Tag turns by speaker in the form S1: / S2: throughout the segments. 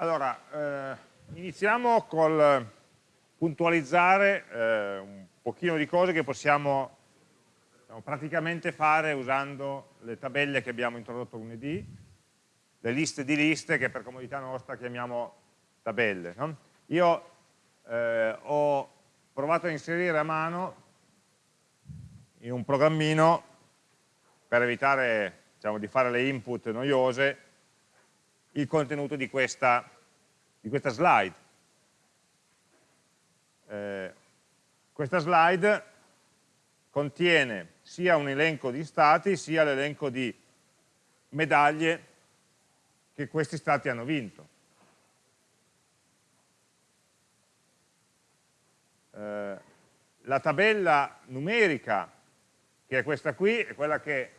S1: Allora, eh, iniziamo col puntualizzare eh, un pochino di cose che possiamo diciamo, praticamente fare usando le tabelle che abbiamo introdotto lunedì, le liste di liste che per comodità nostra chiamiamo tabelle. No? Io eh, ho provato a inserire a mano in un programmino per evitare diciamo, di fare le input noiose il contenuto di questa, di questa slide. Eh, questa slide contiene sia un elenco di stati sia l'elenco di medaglie che questi stati hanno vinto. Eh, la tabella numerica, che è questa qui, è quella che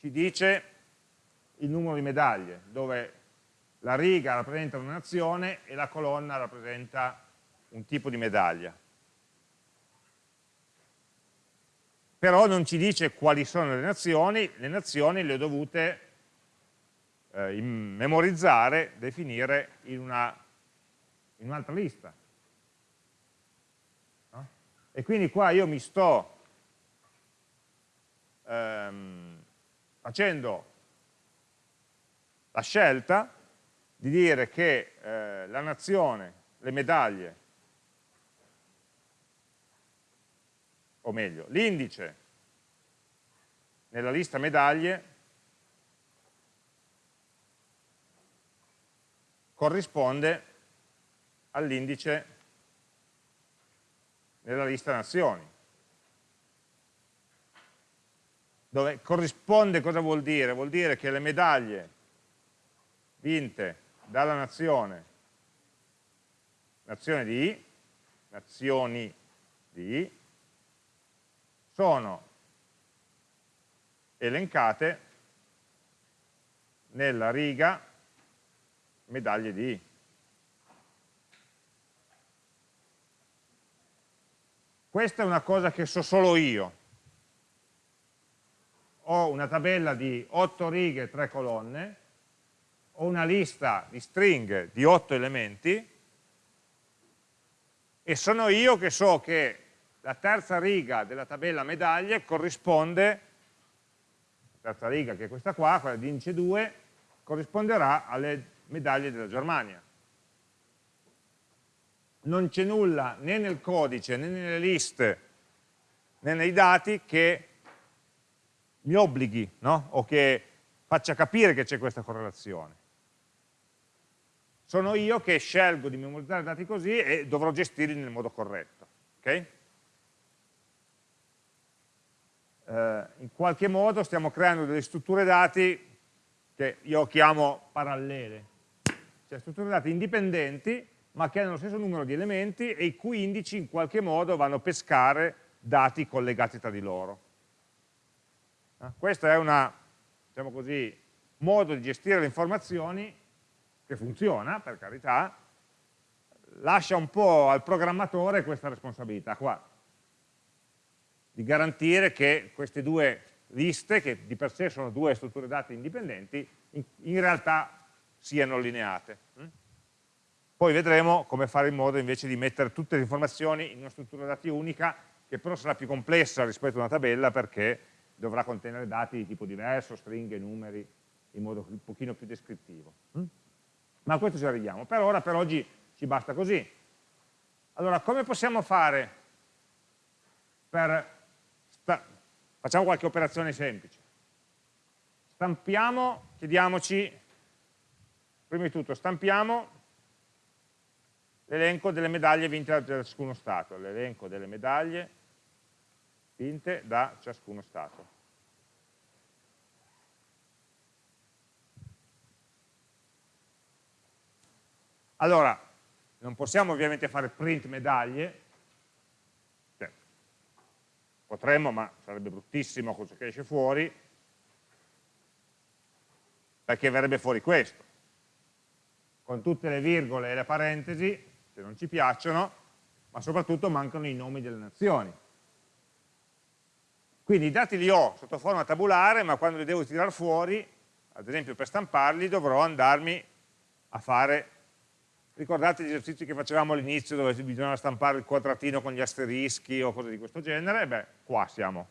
S1: ci dice il numero di medaglie, dove la riga rappresenta una nazione e la colonna rappresenta un tipo di medaglia. Però non ci dice quali sono le nazioni, le nazioni le ho dovute eh, memorizzare, definire in un'altra un lista. No? E quindi qua io mi sto ehm, facendo la scelta di dire che eh, la nazione, le medaglie, o meglio, l'indice nella lista medaglie corrisponde all'indice nella lista nazioni. Dove corrisponde cosa vuol dire? Vuol dire che le medaglie vinte dalla nazione, nazione di I, nazioni di I, sono elencate nella riga medaglie di I. Questa è una cosa che so solo io. Ho una tabella di 8 righe e 3 colonne ho una lista di stringhe di otto elementi e sono io che so che la terza riga della tabella medaglie corrisponde, terza riga che è questa qua, quella di indice 2, corrisponderà alle medaglie della Germania. Non c'è nulla né nel codice né nelle liste né nei dati che mi obblighi no? o che faccia capire che c'è questa correlazione sono io che scelgo di memorizzare dati così e dovrò gestirli nel modo corretto. Okay? Eh, in qualche modo stiamo creando delle strutture dati che io chiamo parallele, cioè strutture dati indipendenti ma che hanno lo stesso numero di elementi e i cui indici in qualche modo vanno a pescare dati collegati tra di loro. Eh, questo è un diciamo modo di gestire le informazioni che funziona, per carità, lascia un po' al programmatore questa responsabilità qua, di garantire che queste due liste, che di per sé sono due strutture dati indipendenti, in, in realtà siano allineate. Mm? Poi vedremo come fare in modo invece di mettere tutte le informazioni in una struttura dati unica, che però sarà più complessa rispetto a una tabella perché dovrà contenere dati di tipo diverso, stringhe, numeri, in modo un pochino più descrittivo. Ma a questo ci arriviamo. Per ora, per oggi, ci basta così. Allora, come possiamo fare per... Facciamo qualche operazione semplice. Stampiamo, chiediamoci, prima di tutto, stampiamo l'elenco delle medaglie vinte da ciascuno Stato, l'elenco delle medaglie vinte da ciascuno Stato. Allora, non possiamo ovviamente fare print medaglie, cioè, potremmo, ma sarebbe bruttissimo cosa che esce fuori, perché verrebbe fuori questo, con tutte le virgole e le parentesi, se non ci piacciono, ma soprattutto mancano i nomi delle nazioni. Quindi i dati li ho sotto forma tabulare, ma quando li devo tirare fuori, ad esempio per stamparli, dovrò andarmi a fare, ricordate gli esercizi che facevamo all'inizio dove bisognava stampare il quadratino con gli asterischi o cose di questo genere? Beh, qua siamo.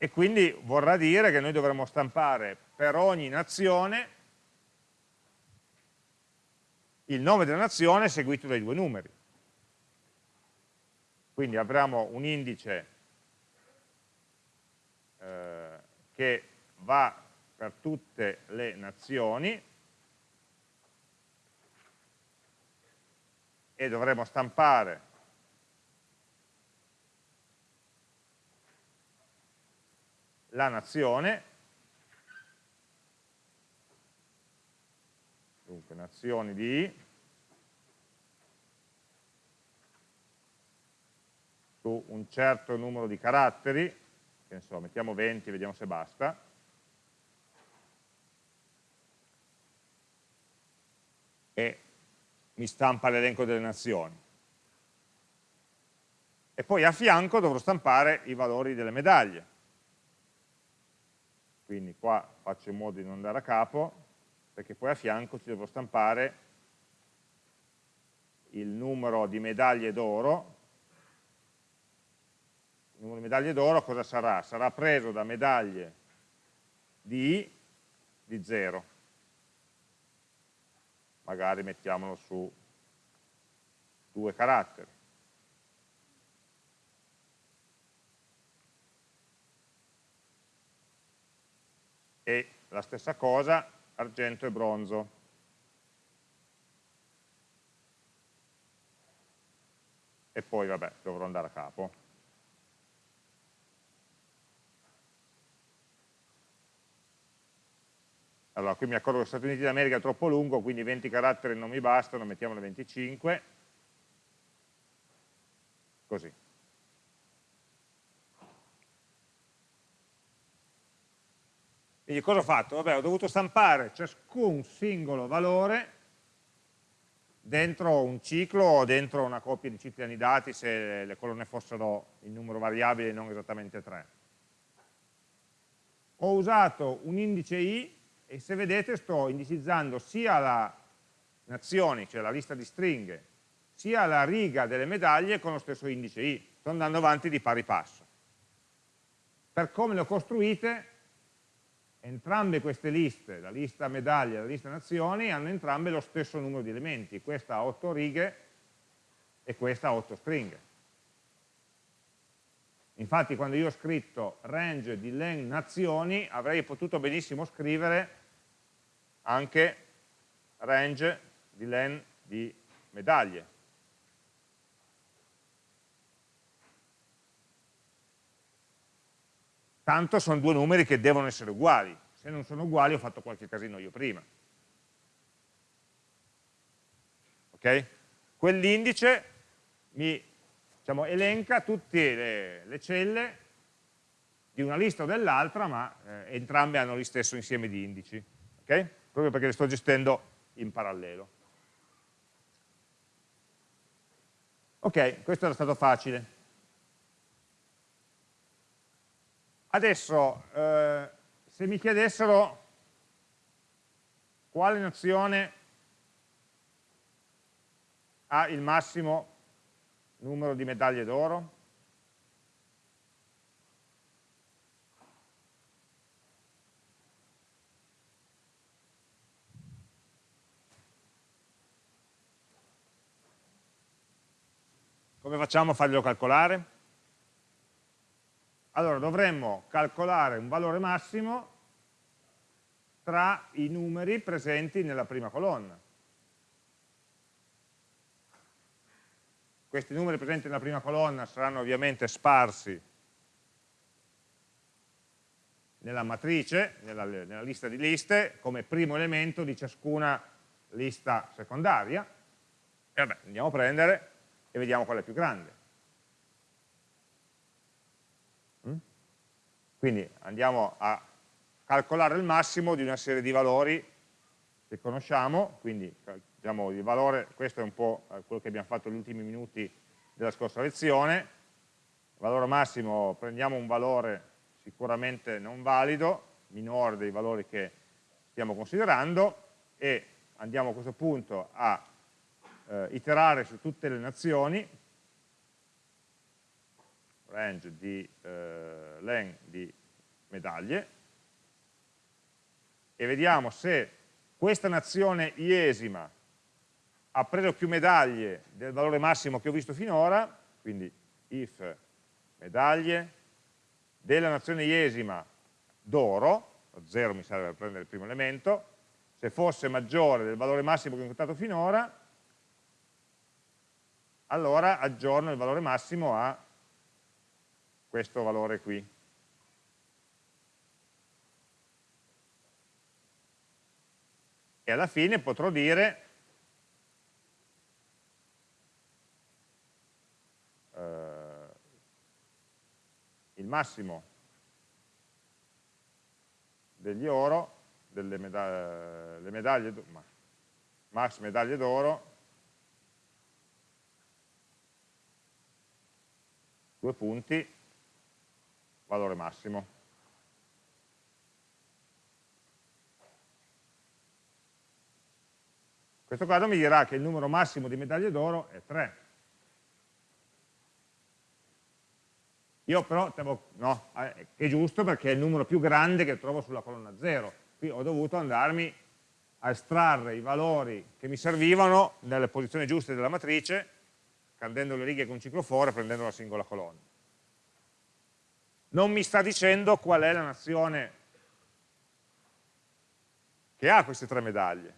S1: E quindi vorrà dire che noi dovremmo stampare per ogni nazione il nome della nazione seguito dai due numeri. Quindi avremo un indice eh, che va per tutte le nazioni. E dovremo stampare la nazione, dunque nazioni di su un certo numero di caratteri, che ne so, mettiamo 20, vediamo se basta, e mi stampa l'elenco delle nazioni. E poi a fianco dovrò stampare i valori delle medaglie. Quindi qua faccio in modo di non andare a capo, perché poi a fianco ci devo stampare il numero di medaglie d'oro il numero di medaglie d'oro cosa sarà? Sarà preso da medaglie di di 0. Magari mettiamolo su due caratteri. E la stessa cosa argento e bronzo. E poi vabbè, dovrò andare a capo. Allora, qui mi accorgo che Stati Uniti d'America è troppo lungo, quindi 20 caratteri non mi bastano, mettiamone 25. Così. Quindi cosa ho fatto? Vabbè, ho dovuto stampare ciascun singolo valore dentro un ciclo o dentro una coppia di cicli anidati se le colonne fossero in numero variabile e non esattamente 3. Ho usato un indice i e se vedete sto indicizzando sia la nazioni, cioè la lista di stringhe, sia la riga delle medaglie con lo stesso indice i, sto andando avanti di pari passo. Per come le ho costruite, entrambe queste liste, la lista medaglie e la lista nazioni, hanno entrambe lo stesso numero di elementi, questa ha 8 righe e questa ha 8 stringhe. Infatti quando io ho scritto range di len nazioni avrei potuto benissimo scrivere anche range di len di medaglie. Tanto sono due numeri che devono essere uguali. Se non sono uguali ho fatto qualche casino io prima. Ok? Quell'indice mi diciamo, elenca tutte le, le, celle di una lista o dell'altra, ma eh, entrambe hanno lo stesso insieme di indici. Okay? Proprio perché le sto gestendo in parallelo. Ok, questo era stato facile. Adesso, eh, se mi chiedessero quale nazione ha il massimo numero di medaglie d'oro, Come facciamo a farglielo calcolare? Allora dovremmo calcolare un valore massimo tra i numeri presenti nella prima colonna. Questi numeri presenti nella prima colonna saranno ovviamente sparsi nella matrice, nella, nella, lista di liste, come primo elemento di ciascuna lista secondaria. E vabbè, andiamo a prendere e vediamo qual è più grande. Mm? Quindi andiamo a calcolare il massimo di una serie di valori che conosciamo, quindi diciamo, il valore, questo è un po' quello che abbiamo fatto negli ultimi minuti della scorsa lezione, valore massimo, prendiamo un valore sicuramente non valido, minore dei valori che stiamo considerando e andiamo a questo punto a eh, iterare su tutte le nazioni, range di eh, len di medaglie, e vediamo se questa nazione iesima ha preso più medaglie del valore massimo che ho visto finora, quindi if medaglie della nazione iesima d'oro, 0 mi serve per prendere il primo elemento, se fosse maggiore del valore massimo che ho incontrato finora, allora aggiorno il valore massimo a questo valore qui. E alla fine potrò dire eh, il massimo degli oro, delle medaglie, medaglie d'oro due punti, valore massimo. Questo caso mi dirà che il numero massimo di medaglie d'oro è 3. Io però, no, è giusto perché è il numero più grande che trovo sulla colonna 0. Qui ho dovuto andarmi a estrarre i valori che mi servivano nelle posizioni giuste della matrice candendo le righe con cicloforo e prendendo la singola colonna. Non mi sta dicendo qual è la nazione che ha queste tre medaglie.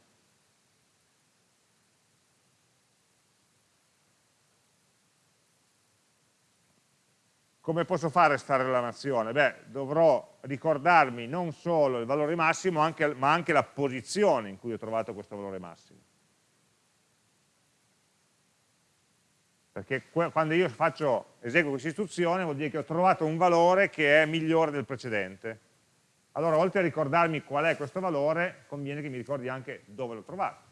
S1: Come posso fare a stare la nazione? Beh, dovrò ricordarmi non solo il valore massimo, anche, ma anche la posizione in cui ho trovato questo valore massimo. Perché quando io faccio, eseguo questa istruzione vuol dire che ho trovato un valore che è migliore del precedente. Allora, oltre a ricordarmi qual è questo valore, conviene che mi ricordi anche dove l'ho trovato.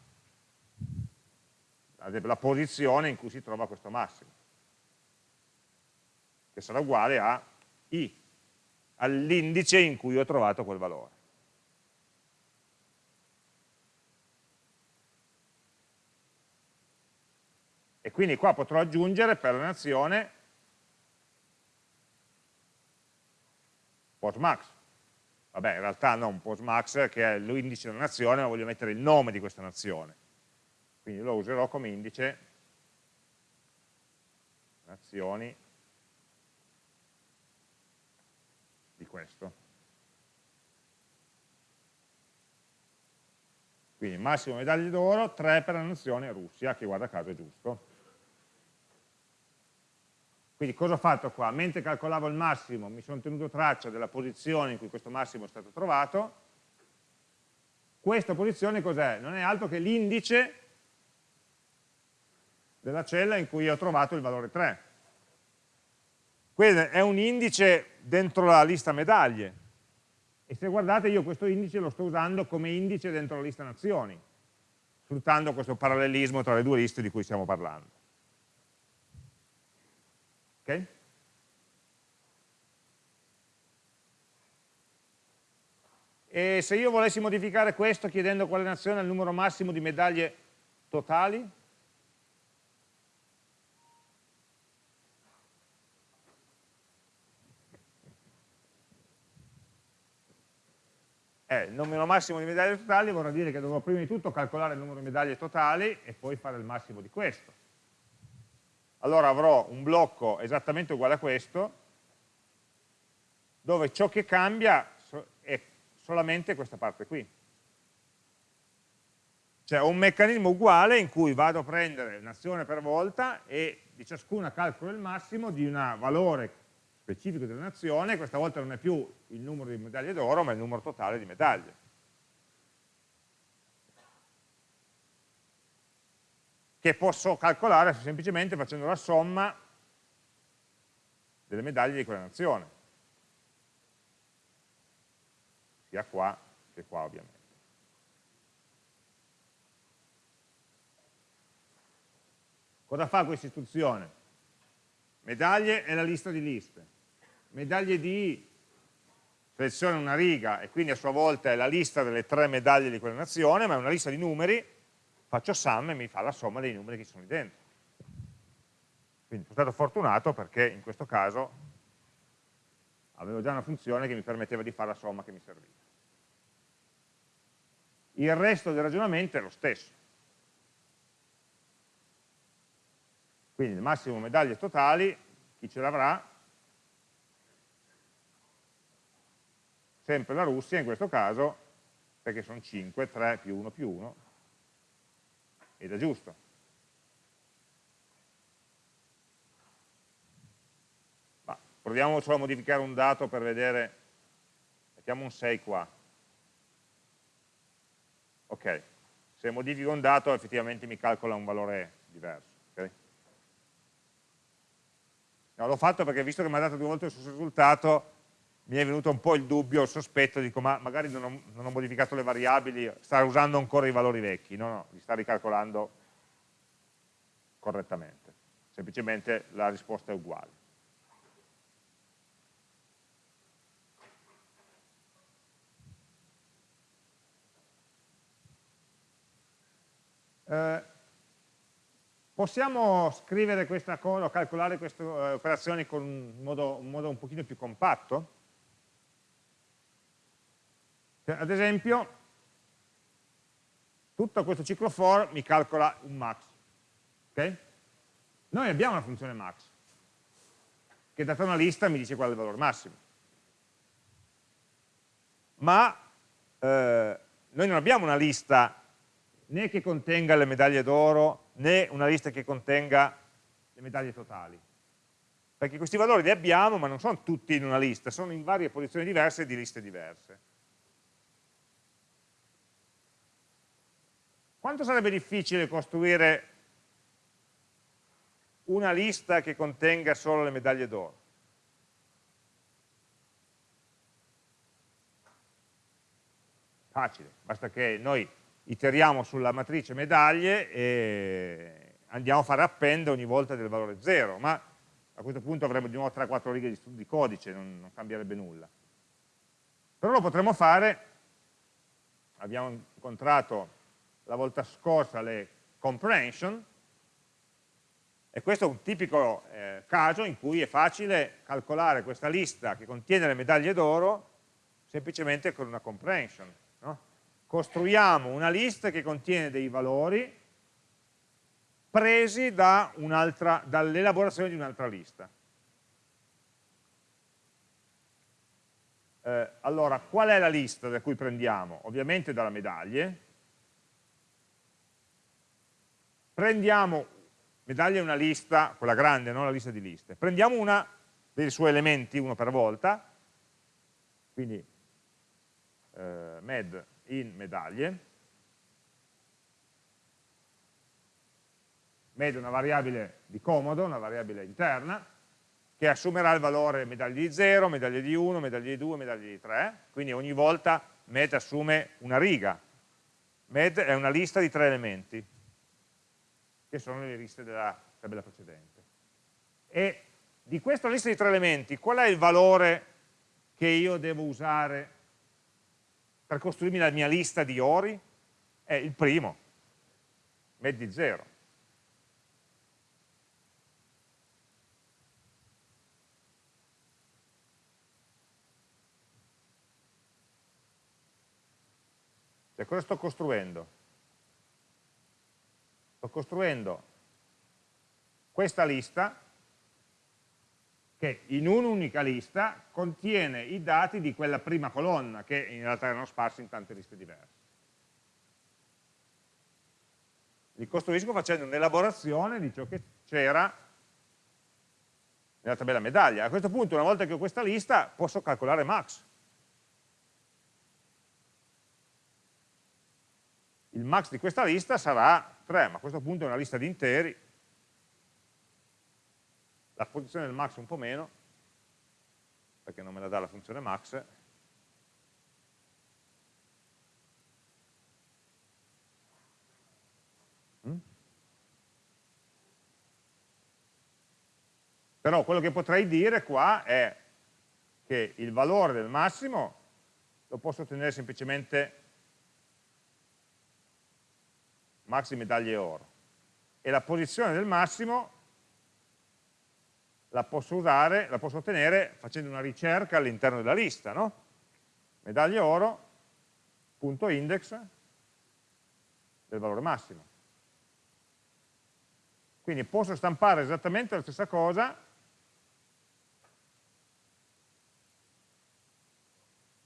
S1: Ad esempio, la posizione in cui si trova questo massimo, che sarà uguale a i, all'indice in cui ho trovato quel valore. E quindi qua potrò aggiungere per la nazione postmax. Vabbè, in realtà non postmax che è l'indice della nazione, ma voglio mettere il nome di questa nazione. Quindi lo userò come indice nazioni di questo. Quindi massimo medaglie d'oro, 3 per la nazione Russia, che guarda caso è giusto. Quindi cosa ho fatto qua? Mentre calcolavo il massimo mi sono tenuto traccia della posizione in cui questo massimo è stato trovato. Questa posizione cos'è? Non è altro che l'indice della cella in cui ho trovato il valore 3. Quindi è un indice dentro la lista medaglie. E se guardate io questo indice lo sto usando come indice dentro la lista nazioni, sfruttando questo parallelismo tra le due liste di cui stiamo parlando. Okay? E se io volessi modificare questo chiedendo quale nazione ha il numero massimo di medaglie totali? Eh, il numero massimo di medaglie totali vorrà dire che dovrò prima di tutto calcolare il numero di medaglie totali e poi fare il massimo di questo allora avrò un blocco esattamente uguale a questo, dove ciò che cambia è solamente questa parte qui. Cioè ho un meccanismo uguale in cui vado a prendere un'azione per volta e di ciascuna calcolo il massimo di un valore specifico della nazione, questa volta non è più il numero di medaglie d'oro, ma il numero totale di medaglie. Che posso calcolare semplicemente facendo la somma delle medaglie di quella nazione, sia qua che qua ovviamente. Cosa fa questa istruzione? Medaglie è la lista di liste. Medaglie di seleziona una riga e quindi a sua volta è la lista delle tre medaglie di quella nazione, ma è una lista di numeri, faccio sum e mi fa la somma dei numeri che ci sono lì dentro. Quindi sono stato fortunato perché in questo caso avevo già una funzione che mi permetteva di fare la somma che mi serviva. Il resto del ragionamento è lo stesso. Quindi il massimo medaglie totali, chi ce l'avrà? Sempre la Russia in questo caso, perché sono 5, 3 più 1 più 1, ed è giusto. Proviamo solo a modificare un dato per vedere, mettiamo un 6 qua. Ok, se modifico un dato effettivamente mi calcola un valore diverso. Okay? No, L'ho fatto perché visto che mi ha dato due volte il stesso risultato mi è venuto un po' il dubbio, il sospetto, dico ma magari non ho, non ho modificato le variabili, sta usando ancora i valori vecchi, no, no, li sta ricalcolando correttamente, semplicemente la risposta è uguale. Eh, possiamo scrivere questa cosa, calcolare queste eh, operazioni con un modo, un modo, un pochino più compatto? Cioè, ad esempio, tutto questo ciclo for mi calcola un max. Okay? Noi abbiamo una funzione max, che data una lista mi dice qual è il valore massimo. Ma eh, noi non abbiamo una lista né che contenga le medaglie d'oro, né una lista che contenga le medaglie totali. Perché questi valori li abbiamo, ma non sono tutti in una lista, sono in varie posizioni diverse di liste diverse. Quanto sarebbe difficile costruire una lista che contenga solo le medaglie d'oro? Facile, basta che noi iteriamo sulla matrice medaglie e andiamo a fare append ogni volta del valore 0, ma a questo punto avremo di nuovo 3-4 righe di, di codice, non, non cambierebbe nulla. Però lo potremmo fare, abbiamo incontrato la volta scorsa le comprehension, e questo è un tipico eh, caso in cui è facile calcolare questa lista che contiene le medaglie d'oro semplicemente con una comprehension costruiamo una lista che contiene dei valori presi da dall'elaborazione di un'altra lista. Eh, allora, qual è la lista da cui prendiamo? Ovviamente dalla medaglie. Prendiamo, medaglia è una lista, quella grande, non la lista di liste. Prendiamo una dei suoi elementi, uno per volta, quindi eh, med in medaglie, med è una variabile di comodo, una variabile interna, che assumerà il valore medaglie di 0, medaglie di 1, medaglie di 2, medaglie di 3, quindi ogni volta med assume una riga. Med è una lista di tre elementi, che sono le liste della tabella precedente. E di questa lista di tre elementi, qual è il valore che io devo usare per costruirmi la mia lista di ori è il primo, di 0. Cioè, cosa sto costruendo? Sto costruendo questa lista che in un'unica lista contiene i dati di quella prima colonna, che in realtà erano sparsi in tante liste diverse. Li costruisco facendo un'elaborazione di ciò che c'era nella tabella medaglia. A questo punto, una volta che ho questa lista, posso calcolare max. Il max di questa lista sarà 3, ma a questo punto è una lista di interi, la posizione del max un po' meno, perché non me la dà la funzione max, mm? Però quello che potrei dire qua è che il valore del massimo lo posso ottenere semplicemente max di medaglie oro e la posizione del massimo la posso usare, la posso ottenere facendo una ricerca all'interno della lista, no? Medaglie oro, punto index del valore massimo. Quindi posso stampare esattamente la stessa cosa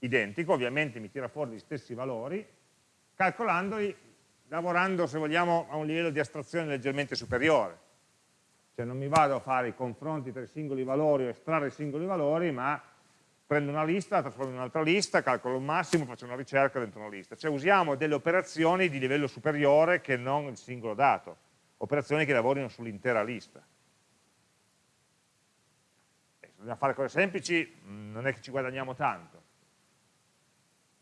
S1: identico, ovviamente mi tira fuori gli stessi valori, calcolandoli, lavorando se vogliamo a un livello di astrazione leggermente superiore. Cioè non mi vado a fare i confronti tra i singoli valori o estrarre i singoli valori, ma prendo una lista, la trasformo in un'altra lista, calcolo un massimo, faccio una ricerca dentro una lista. Cioè usiamo delle operazioni di livello superiore che non il singolo dato, operazioni che lavorino sull'intera lista. E se dobbiamo fare cose semplici non è che ci guadagniamo tanto,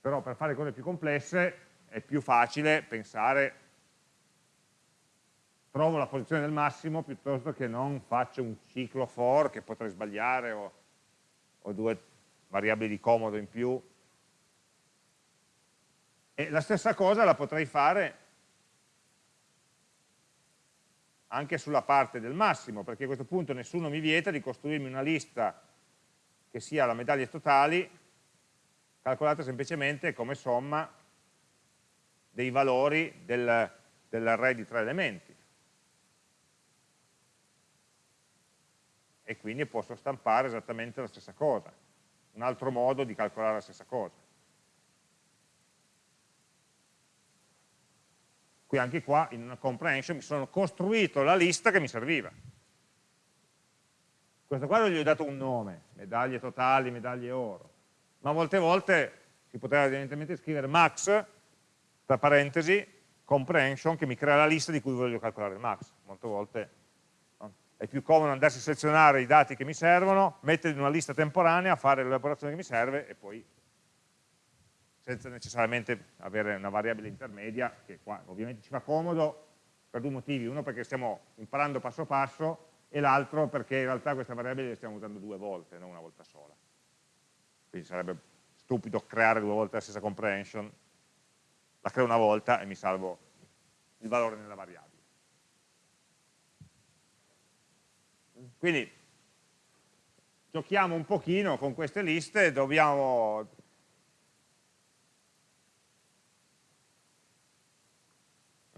S1: però per fare cose più complesse è più facile pensare trovo la posizione del massimo piuttosto che non faccio un ciclo for che potrei sbagliare o, o due variabili di comodo in più. E la stessa cosa la potrei fare anche sulla parte del massimo perché a questo punto nessuno mi vieta di costruirmi una lista che sia la medaglie totali calcolata semplicemente come somma dei valori del, dell'array di tre elementi. E quindi posso stampare esattamente la stessa cosa, un altro modo di calcolare la stessa cosa. Qui anche qua in una comprehension mi sono costruito la lista che mi serviva. Questo qua gli ho dato un nome, medaglie totali, medaglie oro ma molte volte si poteva evidentemente scrivere max, tra parentesi, comprehension, che mi crea la lista di cui voglio calcolare il max. Molte volte no? è più comodo andarsi a selezionare i dati che mi servono, metterli in una lista temporanea, fare l'elaborazione che mi serve e poi senza necessariamente avere una variabile intermedia, che qua ovviamente ci fa comodo per due motivi, uno perché stiamo imparando passo passo e l'altro perché in realtà questa variabile la stiamo usando due volte, non una volta sola quindi sarebbe stupido creare due volte la stessa comprehension, la creo una volta e mi salvo il valore nella variabile. Quindi giochiamo un pochino con queste liste, dobbiamo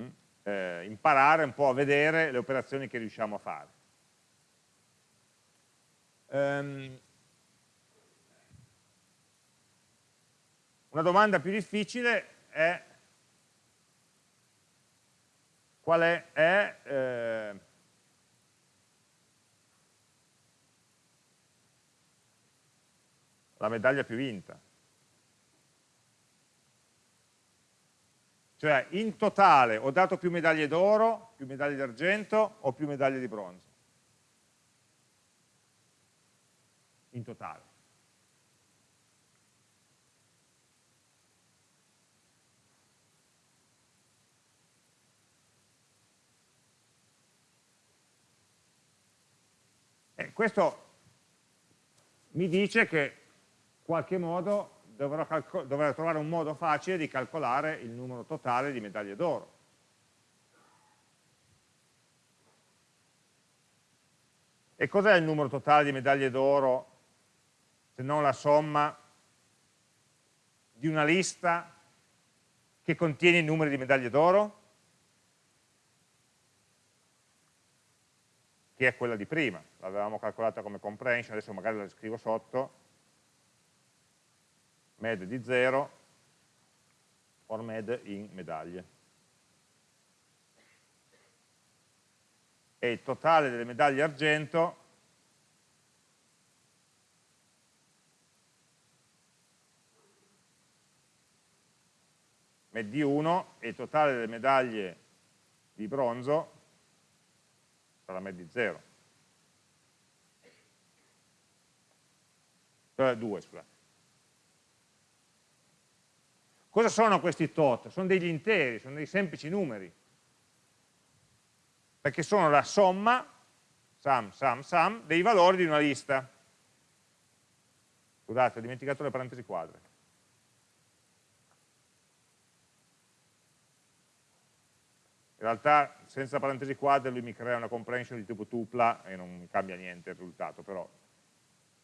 S1: mm, eh, imparare un po' a vedere le operazioni che riusciamo a fare. Um, Una domanda più difficile è qual è, è eh, la medaglia più vinta. Cioè in totale ho dato più medaglie d'oro, più medaglie d'argento o più medaglie di bronzo. In totale. Eh, questo mi dice che in qualche modo dovrò, dovrò trovare un modo facile di calcolare il numero totale di medaglie d'oro. E cos'è il numero totale di medaglie d'oro se non la somma di una lista che contiene i numeri di medaglie d'oro? Che è quella di prima l'avevamo calcolata come comprehension, adesso magari la scrivo sotto, med di 0 or med in medaglie. E il totale delle medaglie argento med di 1 e il totale delle medaglie di bronzo sarà med di 0. eh, 2 scusate. Cosa sono questi tot? Sono degli interi, sono dei semplici numeri, perché sono la somma, sum, sum, sum, dei valori di una lista. Scusate, ho dimenticato le parentesi quadre. Realtà senza parentesi quadre lui mi crea una comprehension di tipo tupla e non cambia niente il risultato, però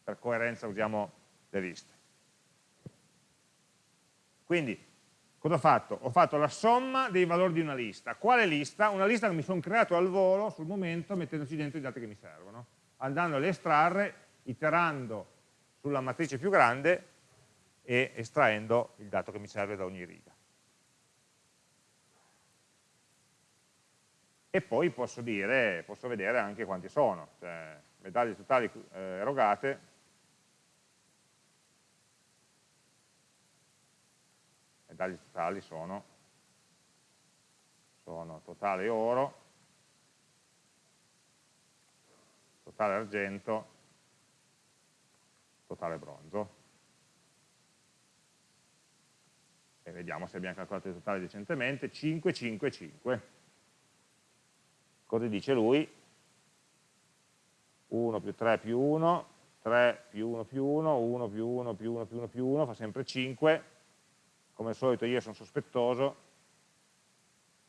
S1: per coerenza usiamo le liste. Quindi, cosa ho fatto? Ho fatto la somma dei valori di una lista. Quale lista? Una lista che mi sono creato al volo sul momento mettendoci dentro i dati che mi servono, andando a estrarre, iterando sulla matrice più grande e estraendo il dato che mi serve da ogni riga. E poi posso dire, posso vedere anche quanti sono, cioè medaglie totali eh, erogate, medaglie totali sono, sono totale oro, totale argento, totale bronzo. E vediamo se abbiamo calcolato il totale decentemente, 5, 5, 5. Cosa dice lui? 1 più 3 più 1, 3 più 1 più 1, 1 più 1 più 1 più 1 più 1, fa sempre 5. Come al solito io sono sospettoso,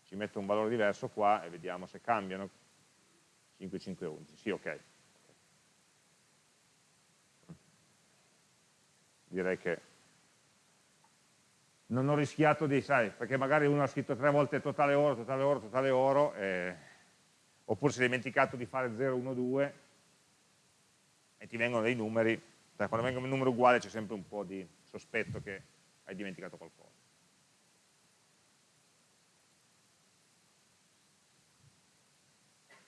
S1: ci metto un valore diverso qua e vediamo se cambiano 5, 5, 11. Sì, ok. direi che non ho rischiato di, sai, perché magari uno ha scritto tre volte totale oro, totale oro, totale oro, eh, oppure si è dimenticato di fare 0, 1, 2 e ti vengono dei numeri, quando vengono un numero uguale c'è sempre un po' di sospetto che hai dimenticato qualcosa.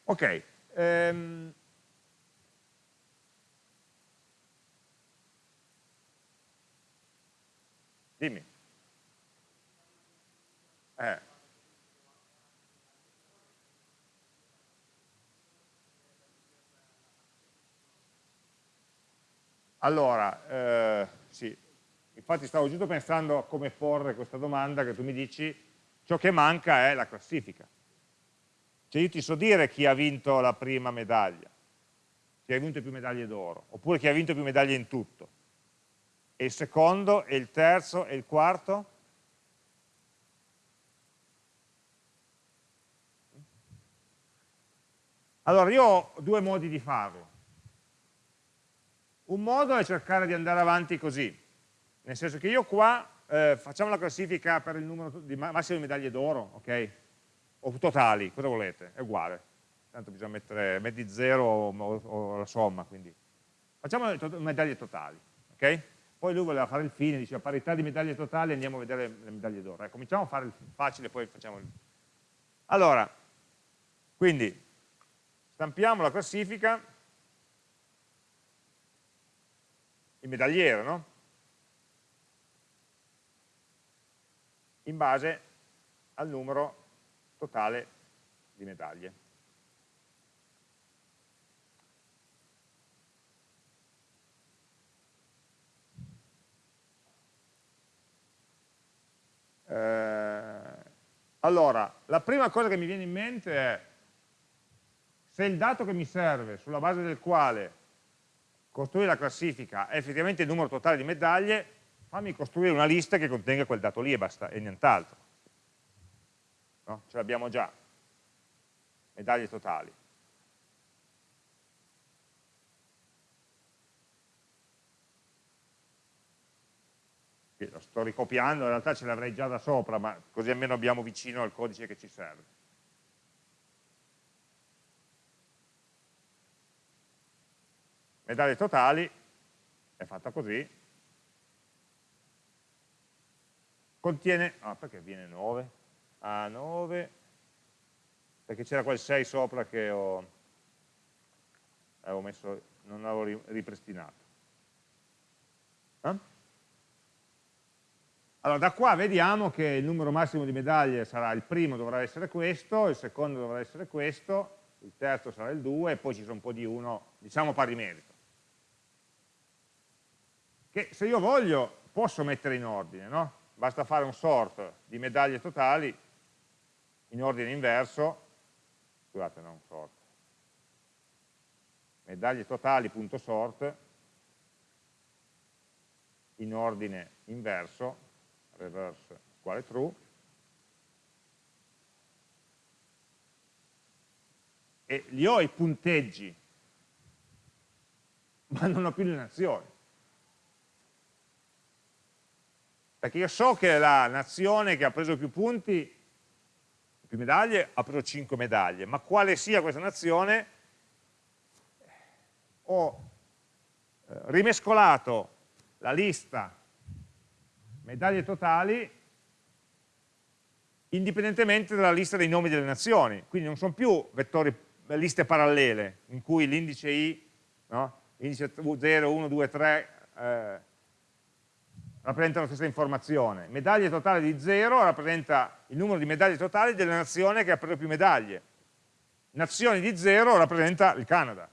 S1: Ok, ehm, Dimmi. Eh. Allora, eh, sì, infatti stavo giusto pensando a come porre questa domanda che tu mi dici, ciò che manca è la classifica. Cioè io ti so dire chi ha vinto la prima medaglia, chi ha vinto più medaglie d'oro, oppure chi ha vinto più medaglie in tutto e il secondo, e il terzo, e il quarto? Allora, io ho due modi di farlo. Un modo è cercare di andare avanti così, nel senso che io qua eh, facciamo la classifica per il numero di massimo di medaglie d'oro, ok? O totali, cosa volete? È uguale. Tanto bisogna mettere metti zero o, o, o la somma, quindi. Facciamo le to medaglie totali, ok? poi lui voleva fare il fine, diceva parità di medaglie totali, andiamo a vedere le medaglie d'oro. Eh, cominciamo a fare il facile, poi facciamo il... Allora, quindi, stampiamo la classifica, il medagliere, no? In base al numero totale di medaglie. Eh, allora, la prima cosa che mi viene in mente è se il dato che mi serve, sulla base del quale costruire la classifica è effettivamente il numero totale di medaglie, fammi costruire una lista che contenga quel dato lì e basta, e nient'altro. No? Ce l'abbiamo già, medaglie totali. lo sto ricopiando, in realtà ce l'avrei già da sopra, ma così almeno abbiamo vicino al codice che ci serve. Medaglie totali, è fatta così, contiene, ah perché viene 9? Ah 9, perché c'era quel 6 sopra che ho, avevo messo, non avevo ripristinato. Eh? Allora, da qua vediamo che il numero massimo di medaglie sarà il primo dovrà essere questo, il secondo dovrà essere questo, il terzo sarà il 2 e poi ci sono un po' di uno, diciamo pari merito. Che se io voglio posso mettere in ordine, no? Basta fare un sort di medaglie totali in ordine inverso, scusate, non sort, medaglie totali.sort in ordine inverso, reverse uguale true, e li ho i punteggi, ma non ho più le nazioni. Perché io so che la nazione che ha preso più punti, più medaglie, ha preso 5 medaglie, ma quale sia questa nazione, ho eh, rimescolato la lista medaglie totali indipendentemente dalla lista dei nomi delle nazioni, quindi non sono più vettori, liste parallele in cui l'indice i, no? indice 0, 1, 2, 3 eh, rappresenta la stessa informazione, medaglie totali di 0 rappresenta il numero di medaglie totali della nazione che ha preso più medaglie, nazioni di 0 rappresenta il Canada.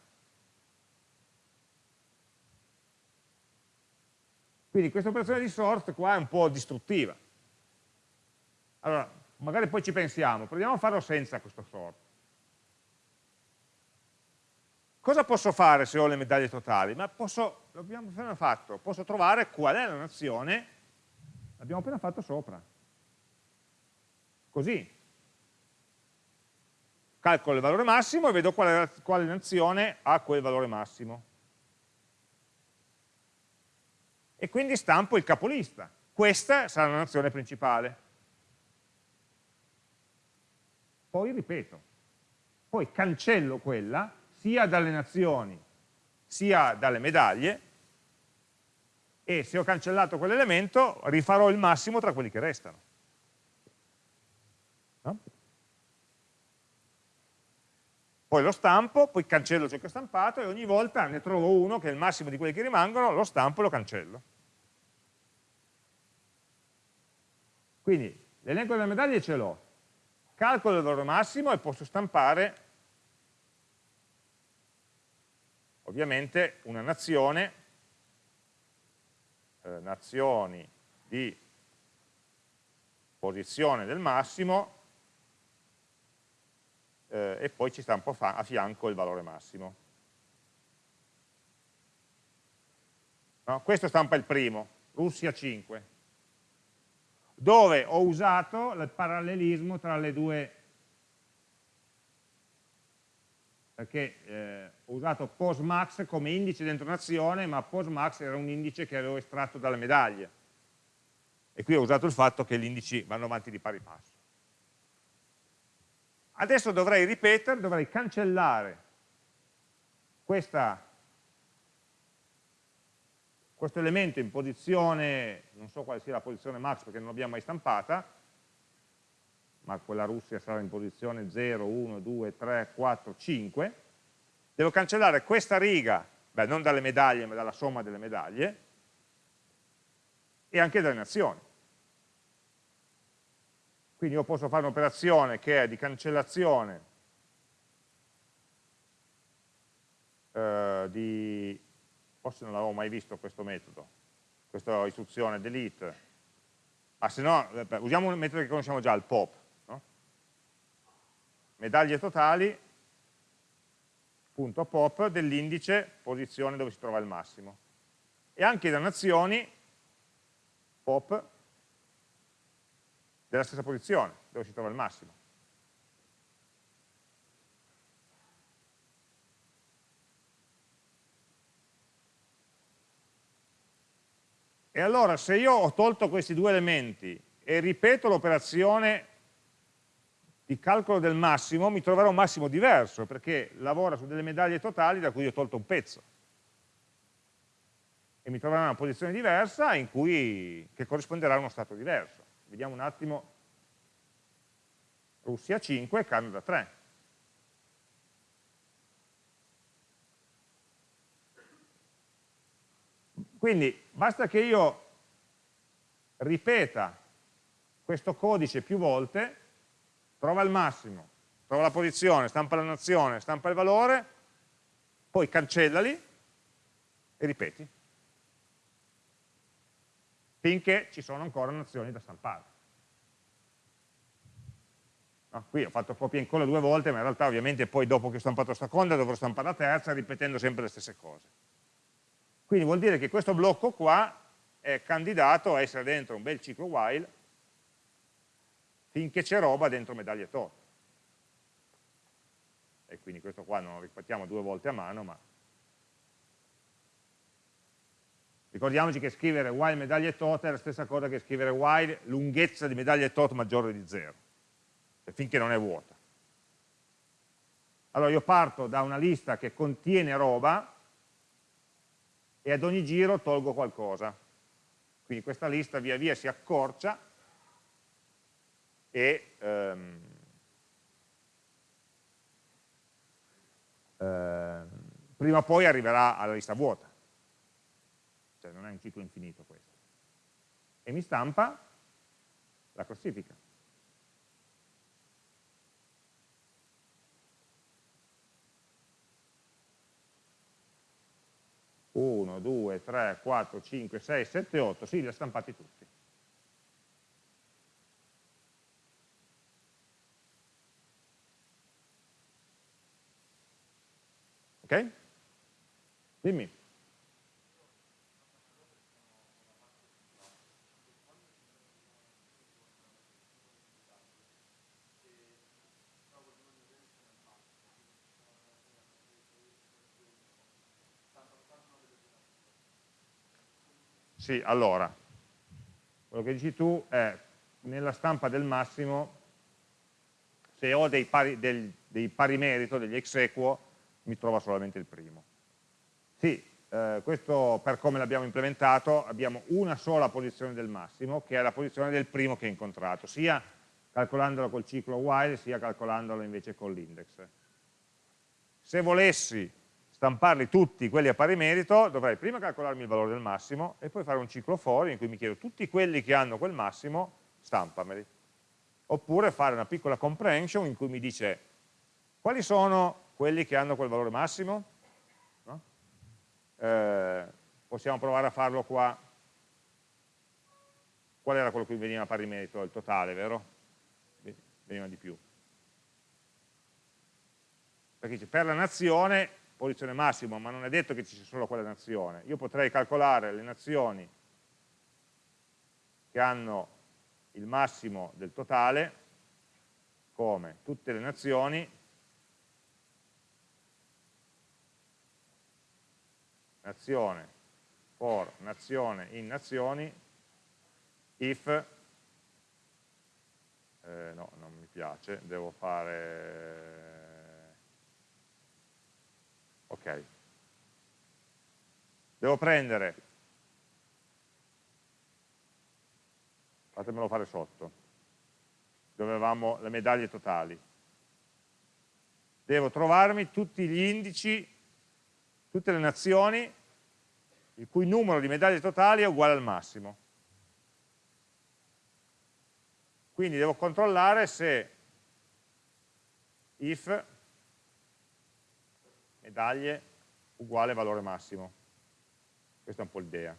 S1: Quindi questa operazione di sort qua è un po' distruttiva. Allora, magari poi ci pensiamo, proviamo a farlo senza questo sort. Cosa posso fare se ho le medaglie totali? Ma posso, l'abbiamo appena fatto, posso trovare qual è la nazione, l'abbiamo appena fatto sopra. Così. Calcolo il valore massimo e vedo quale, quale nazione ha quel valore massimo. e quindi stampo il capolista. Questa sarà la nazione principale. Poi ripeto, poi cancello quella sia dalle nazioni sia dalle medaglie e se ho cancellato quell'elemento rifarò il massimo tra quelli che restano. No? Poi lo stampo, poi cancello ciò che ho stampato e ogni volta ne trovo uno che è il massimo di quelli che rimangono, lo stampo e lo cancello. Quindi l'elenco delle medaglie ce l'ho, calcolo il valore massimo e posso stampare ovviamente una nazione, eh, nazioni di posizione del massimo eh, e poi ci stampo a fianco il valore massimo. No? Questo stampa il primo, Russia 5 dove ho usato il parallelismo tra le due, perché eh, ho usato postmax come indice dentro nazione, ma postmax era un indice che avevo estratto dalle medaglie. E qui ho usato il fatto che gli indici vanno avanti di pari passo. Adesso dovrei ripetere, dovrei cancellare questa questo elemento in posizione, non so quale sia la posizione max perché non l'abbiamo mai stampata, ma quella Russia sarà in posizione 0, 1, 2, 3, 4, 5, devo cancellare questa riga, beh non dalle medaglie ma dalla somma delle medaglie, e anche dalle nazioni. Quindi io posso fare un'operazione che è di cancellazione eh, di forse non l'avevo mai visto questo metodo, questa istruzione delete, ah se no, eh, usiamo un metodo che conosciamo già, il pop? Medaglie totali, punto pop dell'indice posizione dove si trova il massimo, e anche da nazioni, pop, della stessa posizione, dove si trova il massimo. E allora se io ho tolto questi due elementi e ripeto l'operazione di calcolo del massimo, mi troverò un massimo diverso, perché lavora su delle medaglie totali da cui ho tolto un pezzo. E mi troverò in una posizione diversa cui, che corrisponderà a uno stato diverso. Vediamo un attimo. Russia 5, Canada 3. Quindi basta che io ripeta questo codice più volte, trova il massimo, trova la posizione, stampa la nazione, stampa il valore, poi cancellali e ripeti, finché ci sono ancora nazioni da stampare. No, qui ho fatto copia e incolla due volte, ma in realtà ovviamente poi dopo che ho stampato la seconda dovrò stampare la terza ripetendo sempre le stesse cose. Quindi vuol dire che questo blocco qua è candidato a essere dentro un bel ciclo while finché c'è roba dentro medaglie tot. E quindi questo qua non lo ripetiamo due volte a mano, ma ricordiamoci che scrivere while medaglie tot è la stessa cosa che scrivere while lunghezza di medaglie tot maggiore di 0, cioè finché non è vuota. Allora io parto da una lista che contiene roba e ad ogni giro tolgo qualcosa. Quindi questa lista via via si accorcia e ehm, eh, prima o poi arriverà alla lista vuota. Cioè non è un ciclo infinito questo. E mi stampa la classifica. 1, 2, 3, 4, 5, 6, 7, 8, sì, li ha stampati tutti. Ok? Dimmi. Sì, allora, quello che dici tu è nella stampa del massimo, se ho dei pari, del, dei pari merito, degli ex equo, mi trova solamente il primo. Sì, eh, questo per come l'abbiamo implementato abbiamo una sola posizione del massimo, che è la posizione del primo che ho incontrato, sia calcolandolo col ciclo while, sia calcolandolo invece con l'index. Se volessi stamparli tutti quelli a pari merito, dovrei prima calcolarmi il valore del massimo e poi fare un ciclo for in cui mi chiedo tutti quelli che hanno quel massimo, stampameli. Oppure fare una piccola comprehension in cui mi dice quali sono quelli che hanno quel valore massimo? No? Eh, possiamo provare a farlo qua. Qual era quello che veniva pari merito? Il totale, vero? Veniva di più. Perché per la nazione posizione massima, ma non è detto che ci sia solo quella nazione. Io potrei calcolare le nazioni che hanno il massimo del totale come tutte le nazioni nazione for nazione in nazioni if eh, no, non mi piace, devo fare ok. Devo prendere fatemelo fare sotto. Dove avevamo le medaglie totali. Devo trovarmi tutti gli indici tutte le nazioni il cui numero di medaglie totali è uguale al massimo quindi devo controllare se if medaglie uguale valore massimo. Questa è un po' l'idea.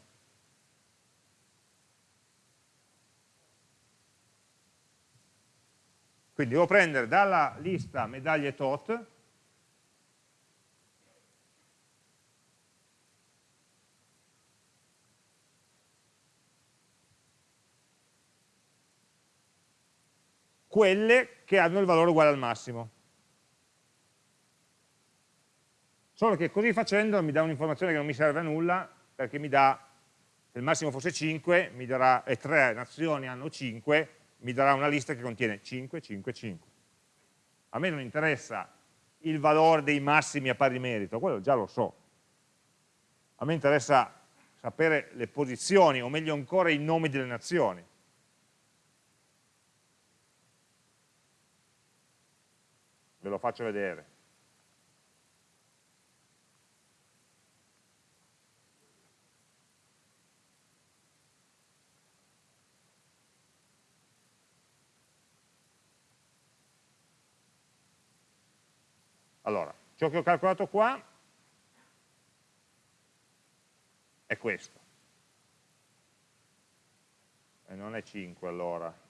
S1: Quindi devo prendere dalla lista medaglie tot quelle che hanno il valore uguale al massimo. Solo che così facendo mi dà un'informazione che non mi serve a nulla, perché mi dà, se il massimo fosse 5, mi darà, e tre nazioni hanno 5, mi darà una lista che contiene 5, 5, 5. A me non interessa il valore dei massimi a pari merito, quello già lo so. A me interessa sapere le posizioni, o meglio ancora i nomi delle nazioni. Ve lo faccio vedere. Allora, ciò che ho calcolato qua è questo. E non è 5 allora.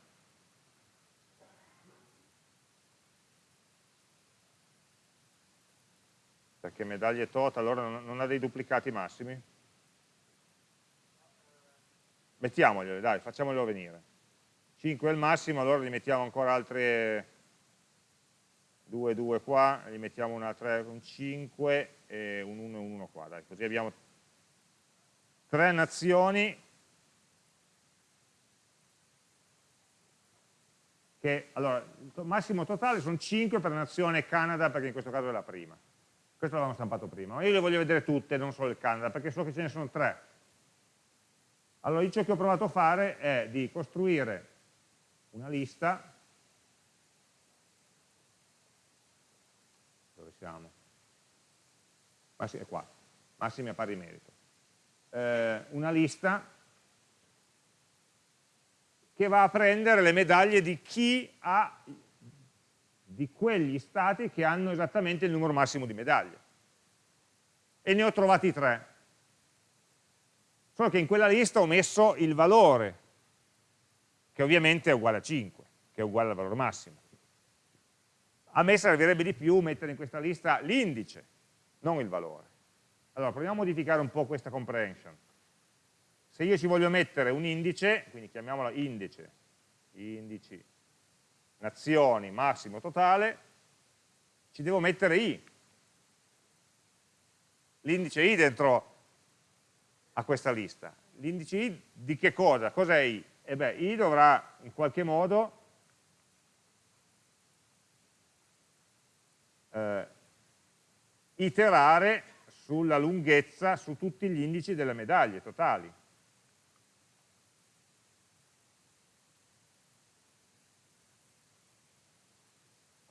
S1: Perché medaglie tot allora non ha dei duplicati massimi? mettiamogliele, dai, facciamolo venire. 5 è il massimo, allora gli mettiamo ancora altre 2, 2 qua, gli mettiamo una 3, un 5 e un 1 e un 1 qua, dai, così abbiamo tre nazioni che, allora, il massimo totale sono 5 per nazione Canada, perché in questo caso è la prima. Questo l'avevamo stampato prima, ma io le voglio vedere tutte, non solo il Canada, perché so che ce ne sono tre. Allora, io ciò che ho provato a fare è di costruire una lista, dove siamo? Massimo, è qua, massimi a pari merito. Eh, una lista che va a prendere le medaglie di chi ha, di quegli stati che hanno esattamente il numero massimo di medaglie. E ne ho trovati tre. Solo che in quella lista ho messo il valore che ovviamente è uguale a 5, che è uguale al valore massimo. A me servirebbe di più mettere in questa lista l'indice, non il valore. Allora, proviamo a modificare un po' questa comprehension. Se io ci voglio mettere un indice, quindi chiamiamola indice, indici, nazioni, massimo totale, ci devo mettere i. L'indice i dentro a questa lista. L'indice i di che cosa? Cos'è i? e beh, i dovrà in qualche modo eh, iterare sulla lunghezza, su tutti gli indici delle medaglie totali.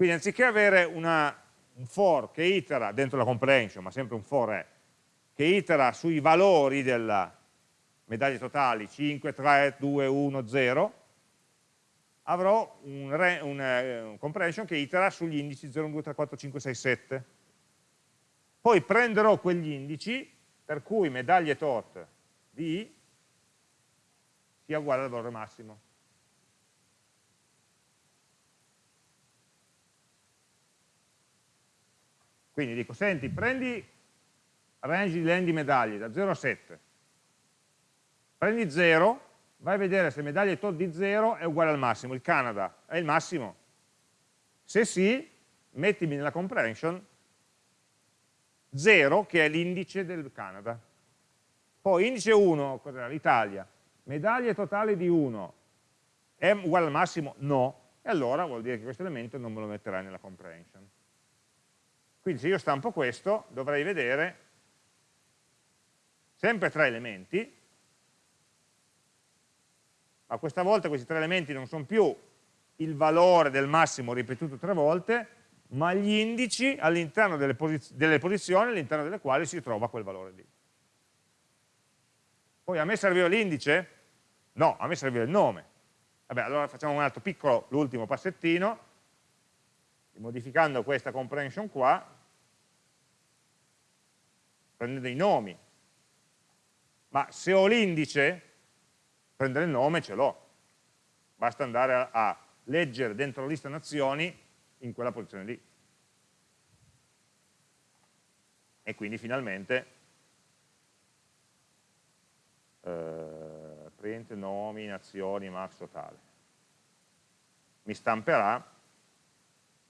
S1: Quindi anziché avere una, un for che itera dentro la comprehension, ma sempre un for è, che itera sui valori della, medaglie totali 5, 3, 2, 1, 0, avrò un, re, un, eh, un comprehension che itera sugli indici 0, 1, 2, 3, 4, 5, 6, 7. Poi prenderò quegli indici per cui medaglie tot di sia uguale al valore massimo. Quindi dico, senti, prendi range di len di medaglie da 0 a 7, prendi 0, vai a vedere se medaglia tot di 0 è uguale al massimo, il Canada è il massimo. Se sì, mettimi nella comprehension 0, che è l'indice del Canada. Poi indice 1, cos'era? L'Italia. Medaglie totali di 1 è uguale al massimo? No. E allora vuol dire che questo elemento non me lo metterai nella comprehension. Quindi se io stampo questo, dovrei vedere sempre tre elementi, ma questa volta questi tre elementi non sono più il valore del massimo ripetuto tre volte, ma gli indici all'interno delle, posiz delle posizioni all'interno delle quali si trova quel valore lì. Poi a me serviva l'indice? No, a me serviva il nome. Vabbè, allora facciamo un altro piccolo, l'ultimo passettino, modificando questa comprehension qua, prendendo i nomi. Ma se ho l'indice, prendere il nome ce l'ho, basta andare a, a leggere dentro la lista nazioni in quella posizione lì. E quindi finalmente eh, print nomi, nazioni, max totale. Mi stamperà,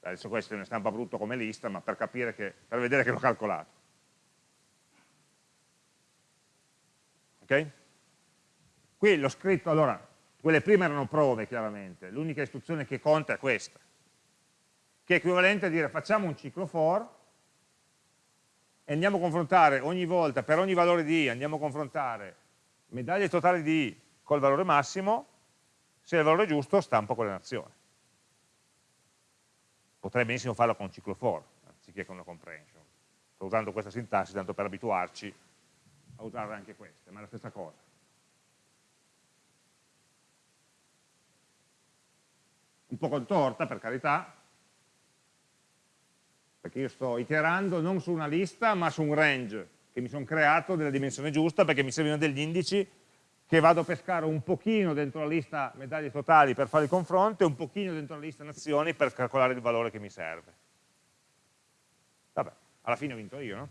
S1: adesso questo è una stampa brutto come lista, ma per, capire che, per vedere che l'ho calcolato. Ok? Qui l'ho scritto, allora, quelle prime erano prove chiaramente, l'unica istruzione che conta è questa, che è equivalente a dire facciamo un ciclo for e andiamo a confrontare ogni volta, per ogni valore di i, andiamo a confrontare medaglie totali di i col valore massimo, se il valore è giusto stampo quella nazione. Potrei benissimo farlo con un ciclo for, anziché con una comprehension. Sto usando questa sintassi tanto per abituarci a usare anche queste, ma è la stessa cosa. un po' contorta per carità, perché io sto iterando non su una lista ma su un range che mi sono creato della dimensione giusta perché mi servono degli indici che vado a pescare un pochino dentro la lista medaglie totali per fare il confronto e un pochino dentro la lista nazioni per calcolare il valore che mi serve. Vabbè, alla fine ho vinto io, no?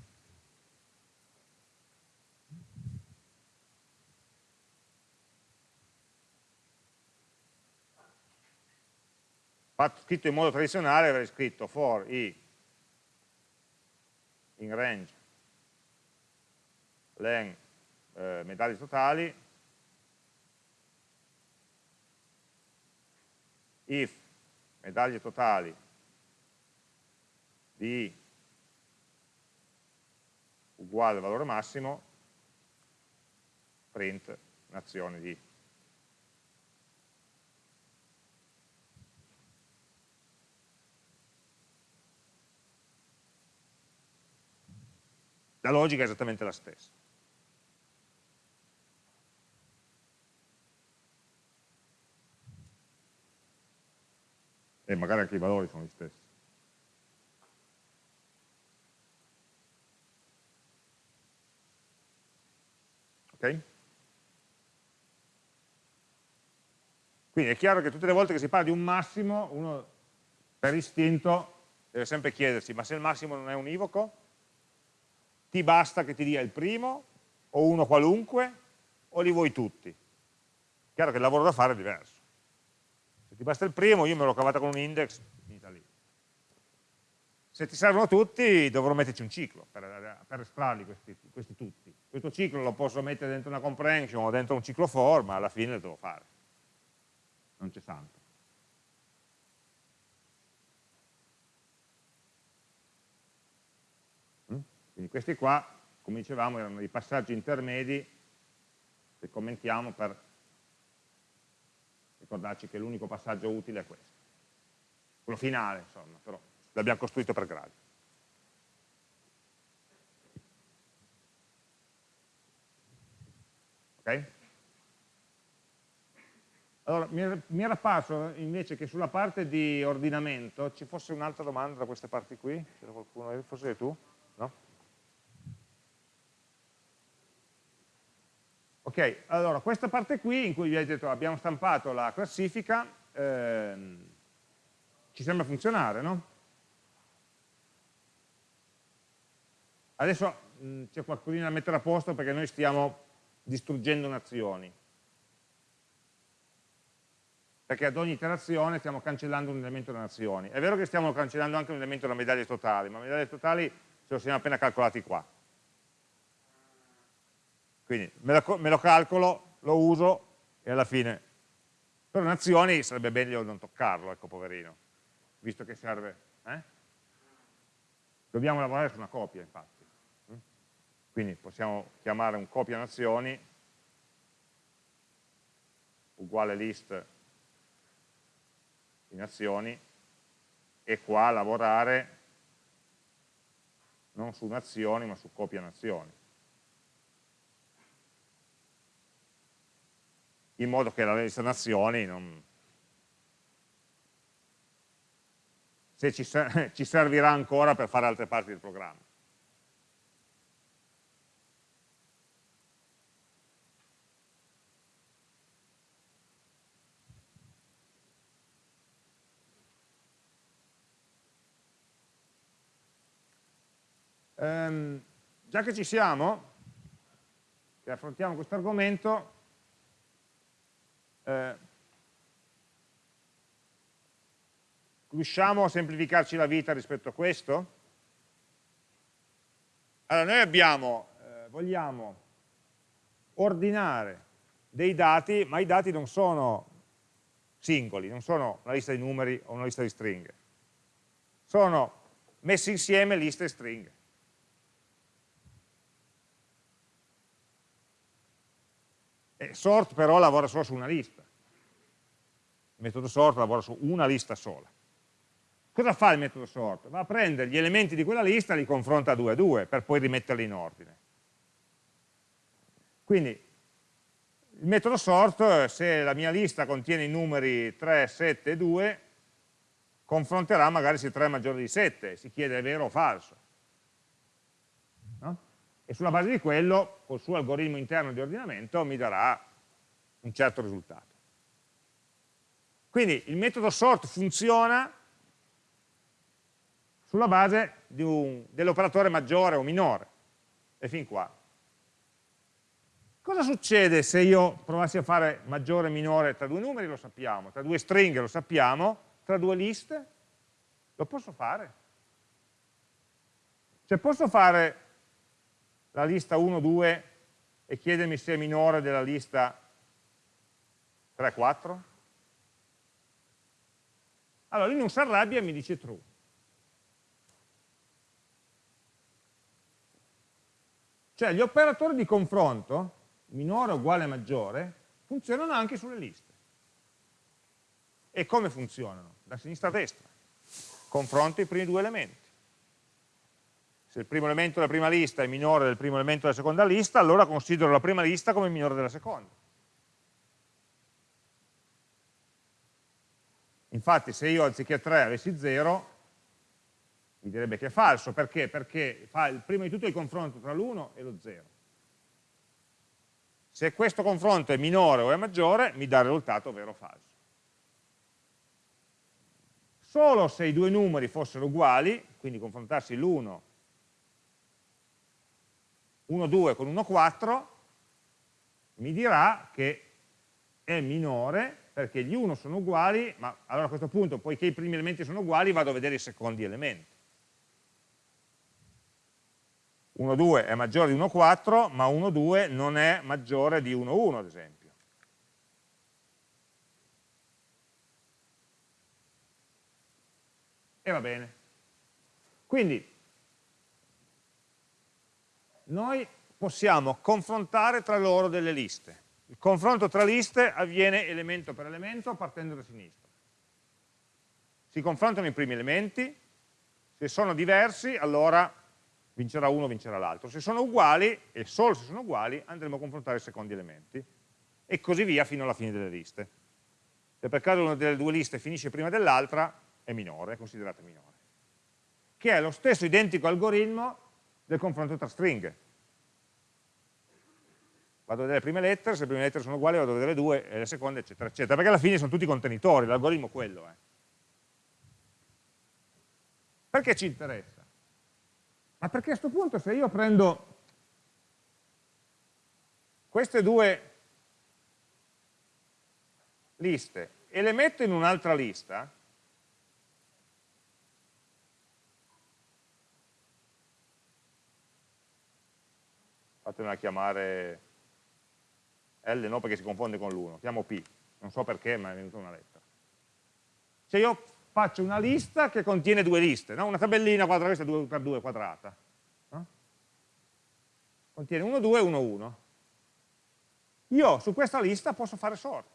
S1: Scritto in modo tradizionale avrei scritto for i in range len eh, medaglie totali if medaglie totali di uguale al valore massimo print nazione di. La logica è esattamente la stessa e magari anche i valori sono gli stessi. Ok? Quindi è chiaro che tutte le volte che si parla di un massimo, uno per istinto deve sempre chiedersi, ma se il massimo non è univoco, ti basta che ti dia il primo, o uno qualunque, o li vuoi tutti? Chiaro che il lavoro da fare è diverso ti basta il primo, io me l'ho cavata con un index, finita lì. Se ti servono tutti dovrò metterci un ciclo per, per estrarli questi, questi, tutti. Questo ciclo lo posso mettere dentro una comprehension o dentro un ciclo for, ma alla fine lo devo fare. Non c'è santo. Mm? Quindi questi qua, come dicevamo, erano i passaggi intermedi che commentiamo per ricordarci che l'unico passaggio utile è questo. Quello finale, insomma, però l'abbiamo costruito per gradi. Ok? Allora, mi era apparso invece che sulla parte di ordinamento ci fosse un'altra domanda da queste parti qui, c'era qualcuno, forse tu? No? Ok, allora questa parte qui in cui vi ho detto abbiamo stampato la classifica, ehm, ci sembra funzionare, no? Adesso c'è qualcosina da mettere a posto perché noi stiamo distruggendo nazioni. Perché ad ogni iterazione stiamo cancellando un elemento delle nazioni. È vero che stiamo cancellando anche un elemento della medaglie totali, ma medaglie totali ce lo siamo appena calcolati qua. Quindi me lo, me lo calcolo, lo uso e alla fine per nazioni sarebbe meglio non toccarlo, ecco poverino, visto che serve. Eh? Dobbiamo lavorare su una copia, infatti. Mm? Quindi possiamo chiamare un copia nazioni uguale list di nazioni e qua lavorare non su nazioni ma su copia nazioni. In modo che la lista nazioni non... se ci, ci servirà ancora per fare altre parti del programma. Um, già che ci siamo, che affrontiamo questo argomento, eh, riusciamo a semplificarci la vita rispetto a questo? Allora, noi abbiamo, eh, vogliamo ordinare dei dati, ma i dati non sono singoli, non sono una lista di numeri o una lista di stringhe. Sono messi insieme liste e stringhe. E sort però lavora solo su una lista. Il metodo sort lavora su una lista sola. Cosa fa il metodo sort? Va a prendere gli elementi di quella lista e li confronta due a due per poi rimetterli in ordine. Quindi il metodo sort, se la mia lista contiene i numeri 3, 7 e 2, confronterà magari se 3 è maggiore di 7, si chiede è vero o falso e sulla base di quello, col suo algoritmo interno di ordinamento, mi darà un certo risultato. Quindi il metodo sort funziona sulla base dell'operatore maggiore o minore, e fin qua. Cosa succede se io provassi a fare maggiore e minore tra due numeri? Lo sappiamo, tra due stringhe lo sappiamo, tra due liste? Lo posso fare? Cioè posso fare la lista 1, 2 e chiedermi se è minore della lista 3, 4? Allora lui non si arrabbia e mi dice true. Cioè gli operatori di confronto, minore uguale maggiore, funzionano anche sulle liste. E come funzionano? Da sinistra a destra. Confronto i primi due elementi. Se il primo elemento della prima lista è minore del primo elemento della seconda lista, allora considero la prima lista come minore della seconda. Infatti se io anziché 3 avessi 0, mi direbbe che è falso, perché? Perché fa prima di tutto il confronto tra l'1 e lo 0. Se questo confronto è minore o è maggiore, mi dà il risultato vero o falso. Solo se i due numeri fossero uguali, quindi confrontarsi l'1 1,2 con 1,4, mi dirà che è minore perché gli 1 sono uguali, ma allora a questo punto, poiché i primi elementi sono uguali, vado a vedere i secondi elementi. 1,2 è maggiore di 1,4, ma 1,2 non è maggiore di 1,1 ad esempio. E va bene. Quindi noi possiamo confrontare tra loro delle liste. Il confronto tra liste avviene elemento per elemento partendo da sinistra. Si confrontano i primi elementi, se sono diversi allora vincerà uno, vincerà l'altro. Se sono uguali, e solo se sono uguali, andremo a confrontare i secondi elementi. E così via fino alla fine delle liste. Se per caso una delle due liste finisce prima dell'altra, è minore, è considerata minore. Che è lo stesso identico algoritmo del confronto tra stringhe. Vado a vedere le prime lettere, se le prime lettere sono uguali vado a vedere le due e le seconde, eccetera, eccetera, perché alla fine sono tutti contenitori, l'algoritmo è quello è. Perché ci interessa? Ma perché a questo punto se io prendo queste due liste e le metto in un'altra lista, fatemela chiamare L no perché si confonde con l'1, chiamo P, non so perché ma è venuta una lettera. Se io faccio una lista che contiene due liste, no? una tabellina quadrata, questa 2 per 2 quadrata. No? Contiene 1, 2, 1, 1. Io su questa lista posso fare sort.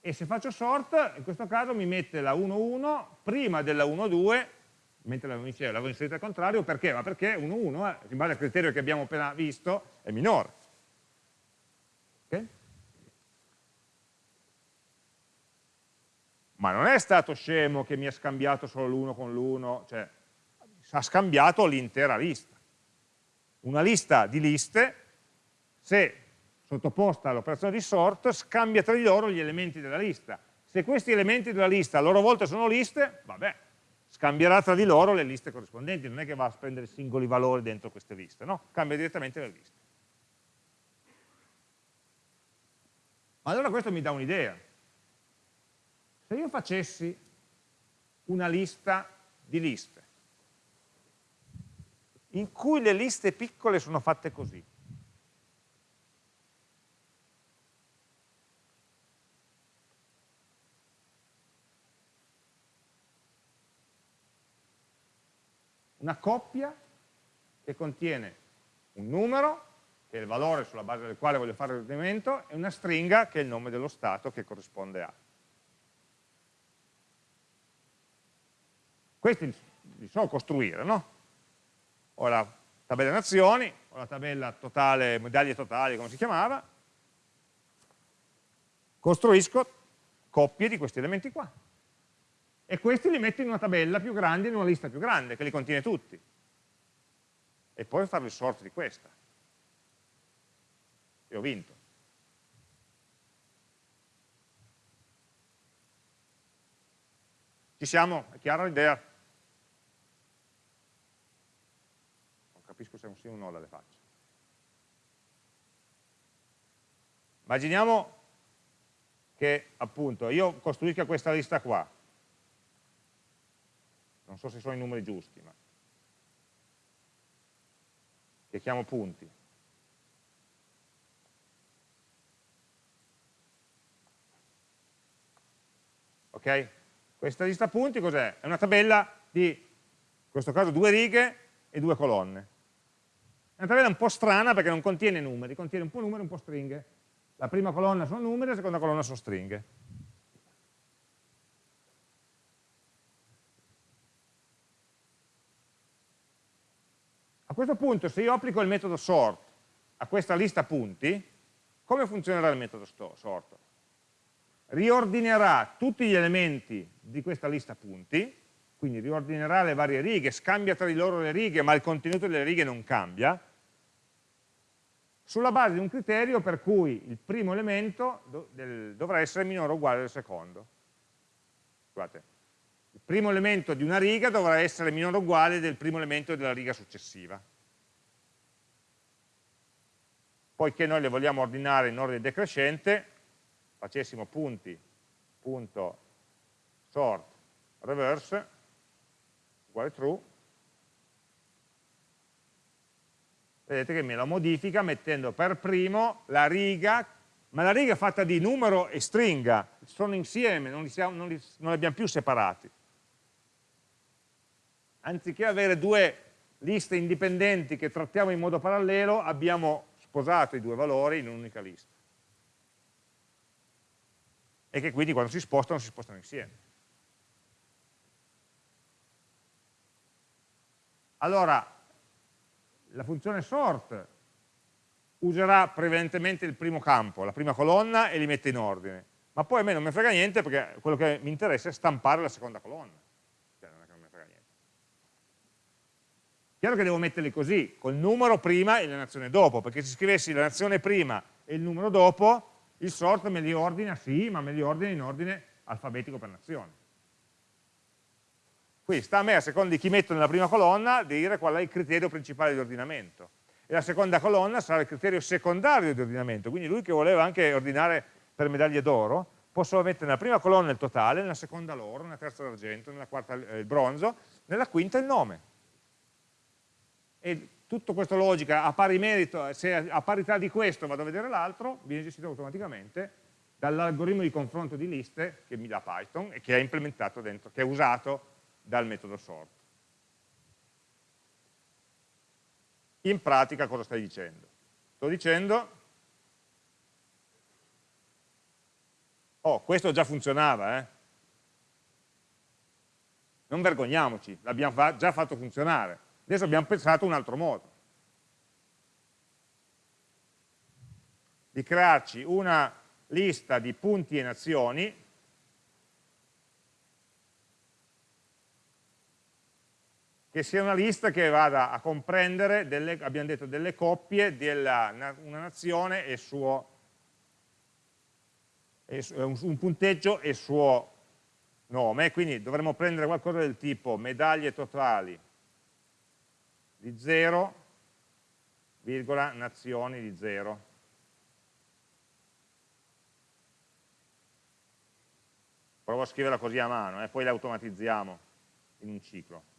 S1: E se faccio sort, in questo caso mi mette la 1, 1 prima della 1, 2, mentre l'avevo inserita al contrario, perché? Ma perché 1, 1, eh, in base al criterio che abbiamo appena visto, è minore. Okay? ma non è stato scemo che mi ha scambiato solo l'1 con l'1, cioè ha scambiato l'intera lista. Una lista di liste, se sottoposta all'operazione di sort, scambia tra di loro gli elementi della lista. Se questi elementi della lista a loro volta sono liste, vabbè, scambierà tra di loro le liste corrispondenti, non è che va a prendere singoli valori dentro queste liste, no? Cambia direttamente le liste. Ma allora questo mi dà un'idea. Se io facessi una lista di liste, in cui le liste piccole sono fatte così, una coppia che contiene un numero, che è il valore sulla base del quale voglio fare il riferimento, e una stringa, che è il nome dello stato che corrisponde a. Questi li so costruire, no? Ho la tabella nazioni, ho la tabella totale, medaglie totali, come si chiamava, costruisco coppie di questi elementi qua. E questi li metto in una tabella più grande, in una lista più grande, che li contiene tutti. E poi farò il sort di questa. E ho vinto. Ci siamo? È chiara l'idea? capisco se è un sì o un no dalle facce. Immaginiamo che appunto io costruisca questa lista qua, non so se sono i numeri giusti, ma che chiamo punti. Ok? Questa lista punti cos'è? È una tabella di, in questo caso, due righe e due colonne. È una tabella un po' strana perché non contiene numeri, contiene un po' numeri e un po' stringhe. La prima colonna sono numeri, la seconda colonna sono stringhe. Questo punto, se io applico il metodo sort a questa lista punti, come funzionerà il metodo sort? Riordinerà tutti gli elementi di questa lista punti, quindi riordinerà le varie righe, scambia tra di loro le righe, ma il contenuto delle righe non cambia, sulla base di un criterio per cui il primo elemento dovrà essere minore o uguale del secondo. Il primo elemento di una riga dovrà essere minore o uguale del primo elemento della riga successiva. Poiché noi le vogliamo ordinare in ordine decrescente, facessimo punti, punto, sort, reverse, uguale true, vedete che me lo modifica mettendo per primo la riga, ma la riga è fatta di numero e stringa, sono insieme, non li, siamo, non li, non li abbiamo più separati. Anziché avere due liste indipendenti che trattiamo in modo parallelo, abbiamo sposato i due valori in un'unica lista. E che quindi quando si spostano, si spostano insieme. Allora, la funzione sort userà prevalentemente il primo campo, la prima colonna e li mette in ordine, ma poi a me non mi frega niente perché quello che mi interessa è stampare la seconda colonna. Cioè, non è che non mi frega niente. Chiaro che devo metterli così, col numero prima e la nazione dopo, perché se scrivessi la nazione prima e il numero dopo, il sort me li ordina, sì, ma me li ordina in ordine alfabetico per nazione. Quindi sta a me, a seconda di chi metto nella prima colonna, dire qual è il criterio principale di ordinamento. E la seconda colonna sarà il criterio secondario di ordinamento, quindi lui che voleva anche ordinare per medaglie d'oro, posso mettere nella prima colonna il totale, nella seconda l'oro, nella terza l'argento, nella quarta il bronzo, nella quinta il nome. E tutta questa logica a pari merito, se a parità di questo vado a vedere l'altro, viene gestito automaticamente dall'algoritmo di confronto di liste che mi dà Python e che è implementato dentro, che è usato dal metodo sort. In pratica cosa stai dicendo? Sto dicendo, oh, questo già funzionava, eh? Non vergogniamoci, l'abbiamo già fatto funzionare. Adesso abbiamo pensato un altro modo. Di crearci una lista di punti e nazioni che sia una lista che vada a comprendere, delle, abbiamo detto, delle coppie della una nazione e suo, e, un punteggio e suo nome, quindi dovremmo prendere qualcosa del tipo medaglie totali di 0, virgola, nazioni di 0. Provo a scriverla così a mano, eh, poi la automatizziamo in un ciclo.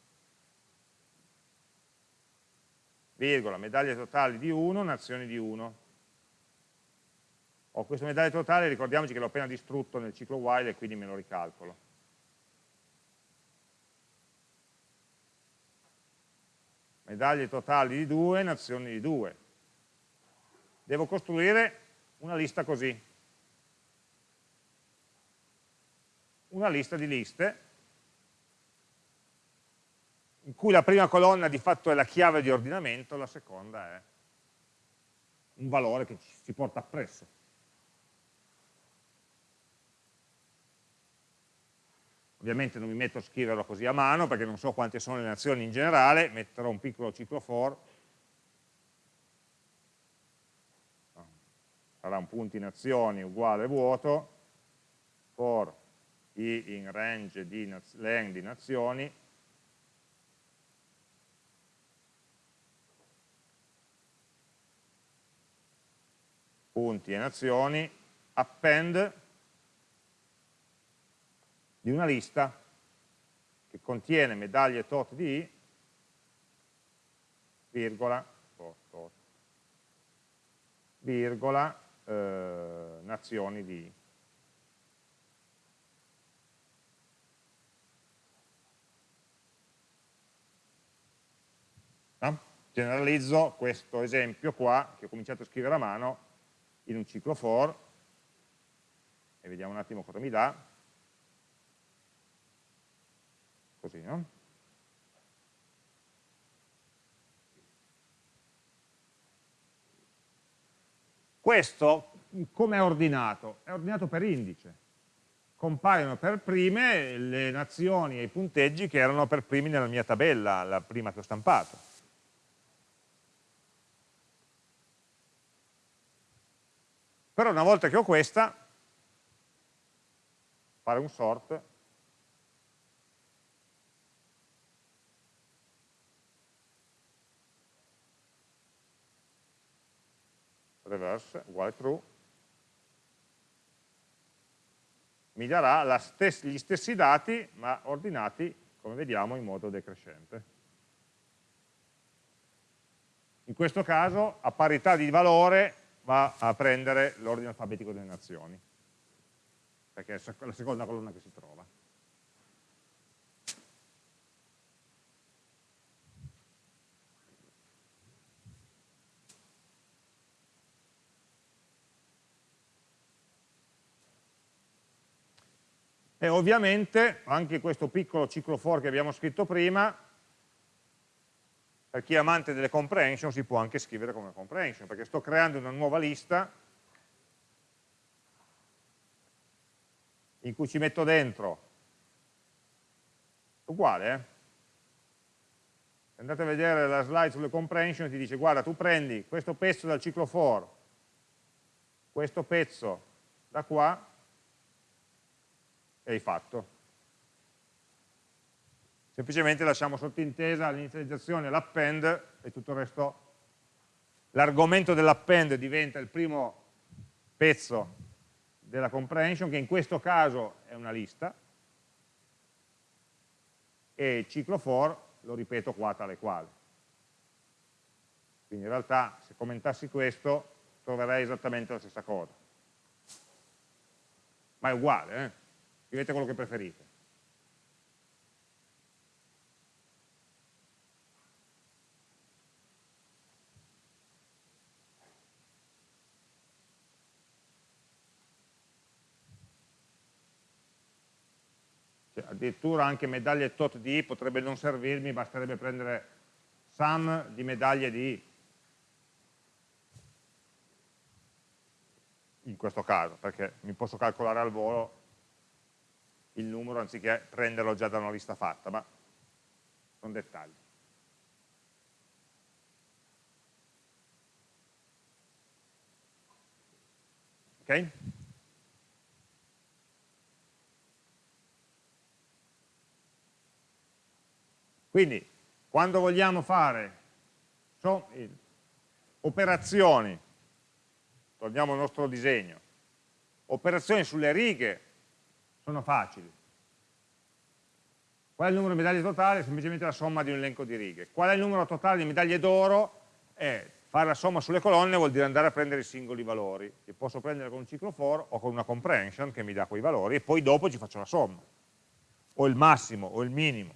S1: virgola, medaglie totali di 1, nazioni di 1. Ho questo medaglie totale, ricordiamoci che l'ho appena distrutto nel ciclo while e quindi me lo ricalcolo. Medaglie totali di 2, nazioni di 2. Devo costruire una lista così. Una lista di liste in cui la prima colonna di fatto è la chiave di ordinamento, la seconda è un valore che ci porta appresso. Ovviamente non mi metto a scriverlo così a mano perché non so quante sono le nazioni in generale, metterò un piccolo ciclo for, sarà un punti nazioni uguale vuoto, for i in range di len di nazioni, punti e nazioni, append di una lista che contiene medaglie tot di virgola, tot, virgola eh, nazioni di no? generalizzo questo esempio qua che ho cominciato a scrivere a mano in un ciclo for e vediamo un attimo cosa mi dà così no? Questo come è ordinato? È ordinato per indice. Compaiono per prime le nazioni e i punteggi che erano per primi nella mia tabella, la prima che ho stampato. Però una volta che ho questa, fare un sort, reverse uguale true, mi darà stess gli stessi dati ma ordinati, come vediamo, in modo decrescente. In questo caso, a parità di valore, va a prendere l'ordine alfabetico delle nazioni, perché è la seconda colonna che si trova. E ovviamente anche questo piccolo ciclo for che abbiamo scritto prima, per chi è amante delle comprehension si può anche scrivere come comprehension, perché sto creando una nuova lista in cui ci metto dentro, uguale, eh? andate a vedere la slide sulle comprehension ti dice guarda tu prendi questo pezzo dal ciclo for, questo pezzo da qua e hai fatto. Semplicemente lasciamo sottintesa l'inizializzazione, l'append e tutto il resto. L'argomento dell'append diventa il primo pezzo della comprehension, che in questo caso è una lista, e il ciclo for lo ripeto qua tale quale. Quindi in realtà se commentassi questo troverei esattamente la stessa cosa. Ma è uguale, eh? Scrivete quello che preferite. Cioè, addirittura anche medaglie tot di potrebbe non servirmi, basterebbe prendere sum di medaglie di in questo caso, perché mi posso calcolare al volo il numero anziché prenderlo già da una lista fatta, ma sono dettagli. Ok? Quindi, quando vogliamo fare so, operazioni, torniamo al nostro disegno, operazioni sulle righe sono facili. Qual è il numero di medaglie totale? Semplicemente la somma di un elenco di righe. Qual è il numero totale di medaglie d'oro? È fare la somma sulle colonne vuol dire andare a prendere i singoli valori, che posso prendere con un ciclo for o con una comprehension che mi dà quei valori e poi dopo ci faccio la somma, o il massimo o il minimo.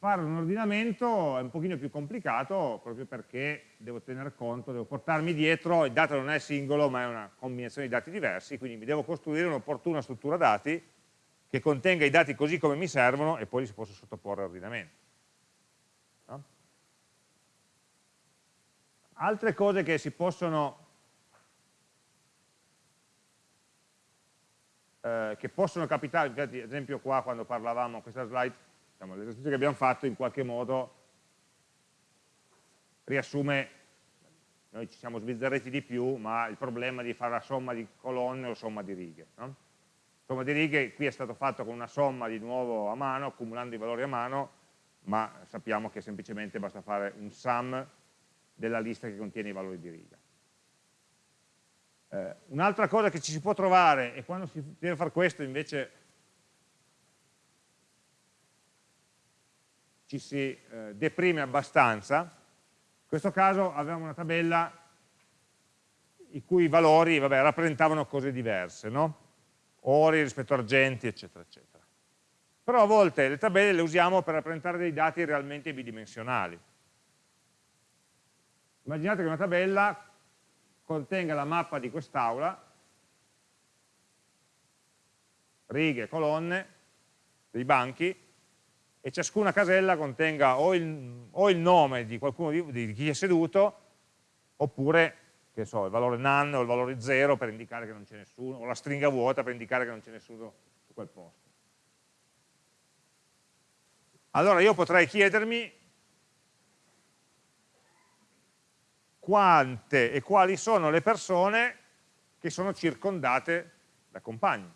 S1: Fare un ordinamento è un pochino più complicato proprio perché devo tener conto, devo portarmi dietro, il dato non è singolo ma è una combinazione di dati diversi, quindi mi devo costruire un'opportuna struttura dati che contenga i dati così come mi servono e poi li si possa sottoporre all'ordinamento. No? Altre cose che si possono, eh, che possono capitare, ad esempio qua quando parlavamo, questa slide diciamo, l'esercizio che abbiamo fatto in qualche modo riassume, noi ci siamo sbizzarriti di più, ma il problema di fare la somma di colonne o somma di righe. No? Somma di righe qui è stato fatto con una somma di nuovo a mano, accumulando i valori a mano, ma sappiamo che semplicemente basta fare un sum della lista che contiene i valori di riga. Eh, Un'altra cosa che ci si può trovare, e quando si deve fare questo invece ci si eh, deprime abbastanza, in questo caso avevamo una tabella i cui valori vabbè, rappresentavano cose diverse, no? ori rispetto a argenti, eccetera, eccetera. Però a volte le tabelle le usiamo per rappresentare dei dati realmente bidimensionali. Immaginate che una tabella contenga la mappa di quest'aula, righe, colonne, dei banchi, e ciascuna casella contenga o il, o il nome di qualcuno di, di, chi è seduto, oppure che so, il valore none o il valore 0 per indicare che non c'è nessuno, o la stringa vuota per indicare che non c'è nessuno su quel posto. Allora io potrei chiedermi quante e quali sono le persone che sono circondate da compagni.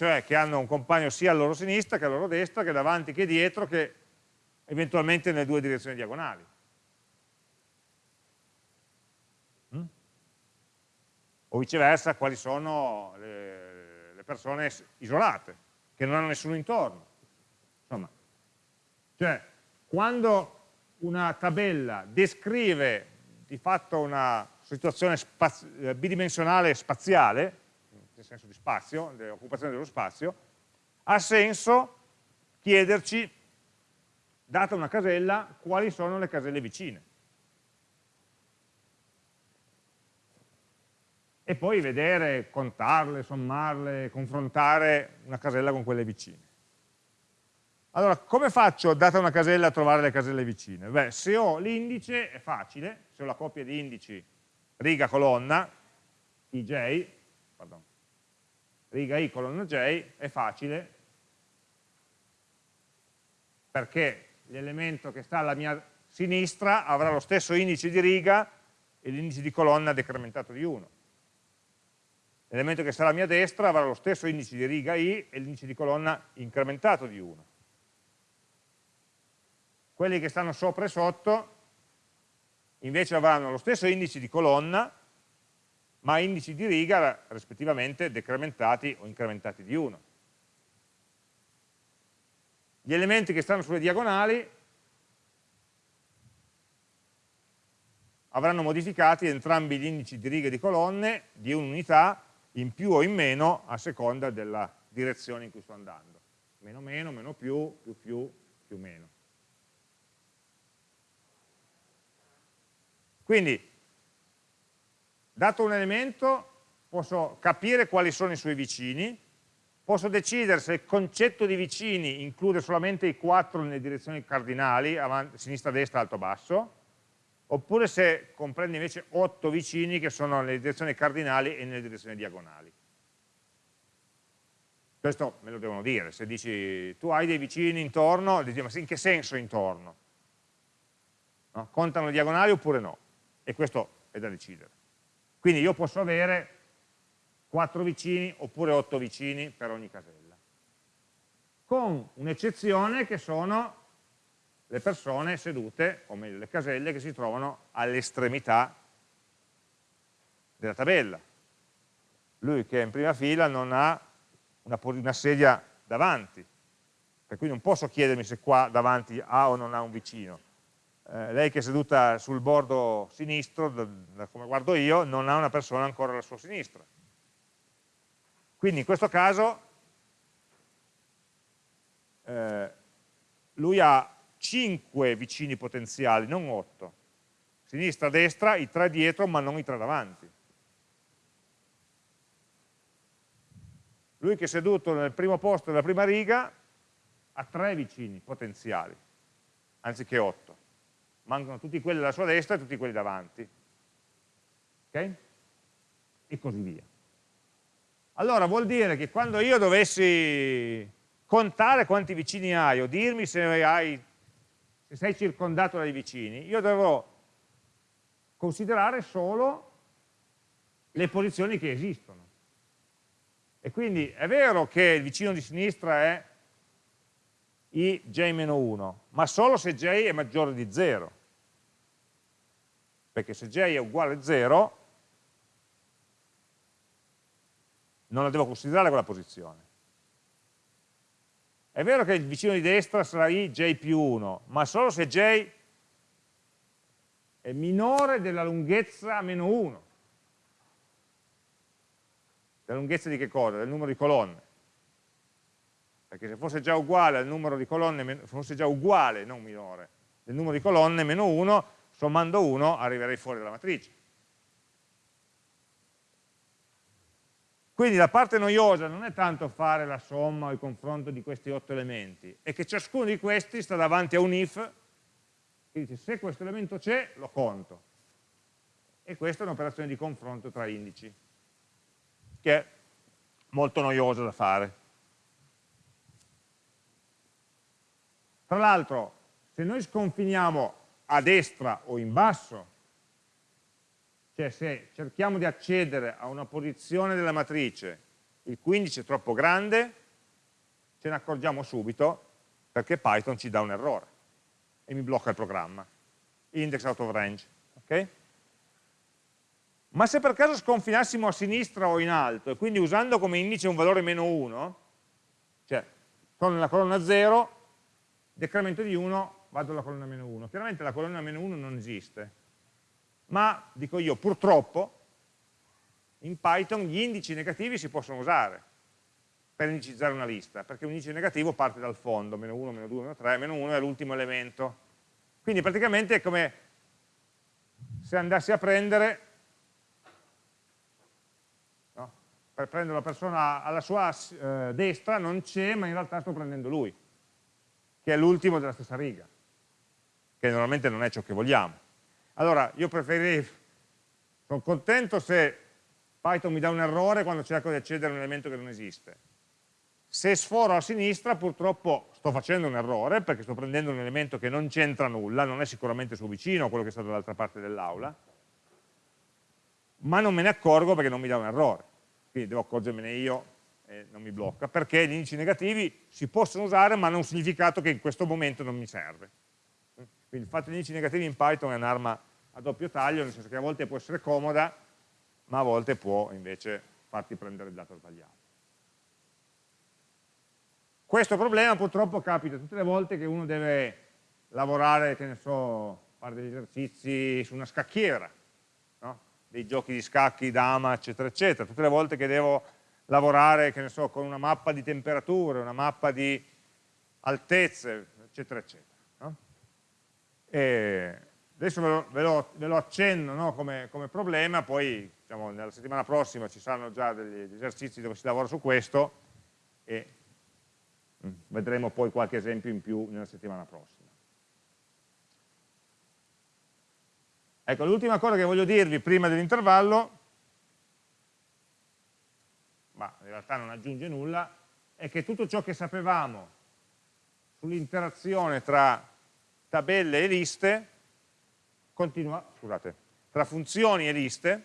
S1: Cioè che hanno un compagno sia a loro sinistra che a loro destra, che davanti che dietro, che eventualmente nelle due direzioni diagonali. Mm? O viceversa, quali sono le, le persone isolate, che non hanno nessuno intorno. Insomma, cioè, quando una tabella descrive di fatto una situazione spaz eh, bidimensionale spaziale, nel senso di spazio, dell'occupazione dello spazio, ha senso chiederci, data una casella, quali sono le caselle vicine. E poi vedere, contarle, sommarle, confrontare una casella con quelle vicine. Allora, come faccio, data una casella, a trovare le caselle vicine? Beh, se ho l'indice è facile, se ho la coppia di indici riga colonna, ij, pardon, riga i colonna j, è facile, perché l'elemento che sta alla mia sinistra avrà lo stesso indice di riga e l'indice di colonna decrementato di 1. L'elemento che sta alla mia destra avrà lo stesso indice di riga i e l'indice di colonna incrementato di 1 quelli che stanno sopra e sotto invece avranno lo stesso indice di colonna, ma indici di riga rispettivamente decrementati o incrementati di 1. Gli elementi che stanno sulle diagonali avranno modificati entrambi gli indici di riga e di colonne di un'unità in più o in meno a seconda della direzione in cui sto andando. Meno meno, meno più, più più, più meno. Quindi, dato un elemento, posso capire quali sono i suoi vicini, posso decidere se il concetto di vicini include solamente i quattro nelle direzioni cardinali, avanti, sinistra, destra, alto, basso, oppure se comprende invece otto vicini che sono nelle direzioni cardinali e nelle direzioni diagonali. Questo me lo devono dire, se dici tu hai dei vicini intorno, dici ma in che senso intorno? No? Contano diagonali oppure no? e questo è da decidere. Quindi io posso avere 4 vicini oppure 8 vicini per ogni casella, con un'eccezione che sono le persone sedute, o meglio le caselle che si trovano all'estremità della tabella. Lui che è in prima fila non ha una, una sedia davanti, per cui non posso chiedermi se qua davanti ha o non ha un vicino, eh, lei che è seduta sul bordo sinistro, da, da come guardo io, non ha una persona ancora alla sua sinistra. Quindi in questo caso eh, lui ha 5 vicini potenziali, non 8. Sinistra, destra, i tre dietro, ma non i tre davanti. Lui che è seduto nel primo posto della prima riga ha tre vicini potenziali, anziché 8 mancano tutti quelli alla sua destra e tutti quelli davanti. Ok? E così via. Allora vuol dire che quando io dovessi contare quanti vicini hai o dirmi se, hai, se sei circondato dai vicini, io dovrò considerare solo le posizioni che esistono. E quindi è vero che il vicino di sinistra è ij-1, ma solo se j è maggiore di 0 perché se j è uguale a 0 non la devo considerare quella posizione. È vero che il vicino di destra sarà i j più 1, ma solo se j è minore della lunghezza meno 1. La lunghezza di che cosa? Del numero di colonne. Perché se fosse già uguale al numero di colonne, fosse già uguale, non minore, del numero di colonne meno 1, sommando 1 arriverei fuori dalla matrice. Quindi la parte noiosa non è tanto fare la somma o il confronto di questi otto elementi, è che ciascuno di questi sta davanti a un if, che dice se questo elemento c'è, lo conto. E questa è un'operazione di confronto tra indici, che è molto noiosa da fare. Tra l'altro, se noi sconfiniamo a destra o in basso, cioè se cerchiamo di accedere a una posizione della matrice il cui indice è troppo grande, ce ne accorgiamo subito perché Python ci dà un errore e mi blocca il programma. Index out of range. Okay? Ma se per caso sconfinassimo a sinistra o in alto e quindi usando come indice un valore meno 1, cioè sono nella colonna 0, decremento di 1, vado alla colonna meno 1. Chiaramente la colonna meno 1 non esiste, ma dico io purtroppo in Python gli indici negativi si possono usare per indicizzare una lista, perché un indice negativo parte dal fondo, meno 1, meno 2, meno 3, meno 1 è l'ultimo elemento. Quindi praticamente è come se andassi a prendere, no? per prendere una persona alla sua eh, destra, non c'è, ma in realtà sto prendendo lui, che è l'ultimo della stessa riga, che normalmente non è ciò che vogliamo. Allora, io preferirei, sono contento se Python mi dà un errore quando cerco di accedere a un elemento che non esiste. Se sforo a sinistra, purtroppo sto facendo un errore, perché sto prendendo un elemento che non c'entra nulla, non è sicuramente suo vicino, quello che sta dall'altra parte dell'aula, ma non me ne accorgo perché non mi dà un errore. Quindi devo accorgermene io e non mi blocca, perché gli indici negativi si possono usare, ma hanno un significato che in questo momento non mi serve. Quindi il fatto di indici negativi in Python è un'arma a doppio taglio, nel senso che a volte può essere comoda, ma a volte può invece farti prendere il dato sbagliato. Questo problema purtroppo capita tutte le volte che uno deve lavorare, che ne so, fare degli esercizi su una scacchiera, no? dei giochi di scacchi, dama, eccetera, eccetera. Tutte le volte che devo lavorare, che ne so, con una mappa di temperature, una mappa di altezze, eccetera, eccetera. E Adesso ve lo, ve lo, ve lo accenno no, come, come, problema, poi diciamo, nella settimana prossima ci saranno già degli esercizi dove si lavora su questo e mm, vedremo poi qualche esempio in più nella settimana prossima. Ecco, l'ultima cosa che voglio dirvi prima dell'intervallo, ma in realtà non aggiunge nulla, è che tutto ciò che sapevamo sull'interazione tra tabelle e liste continua, scusate, tra funzioni e liste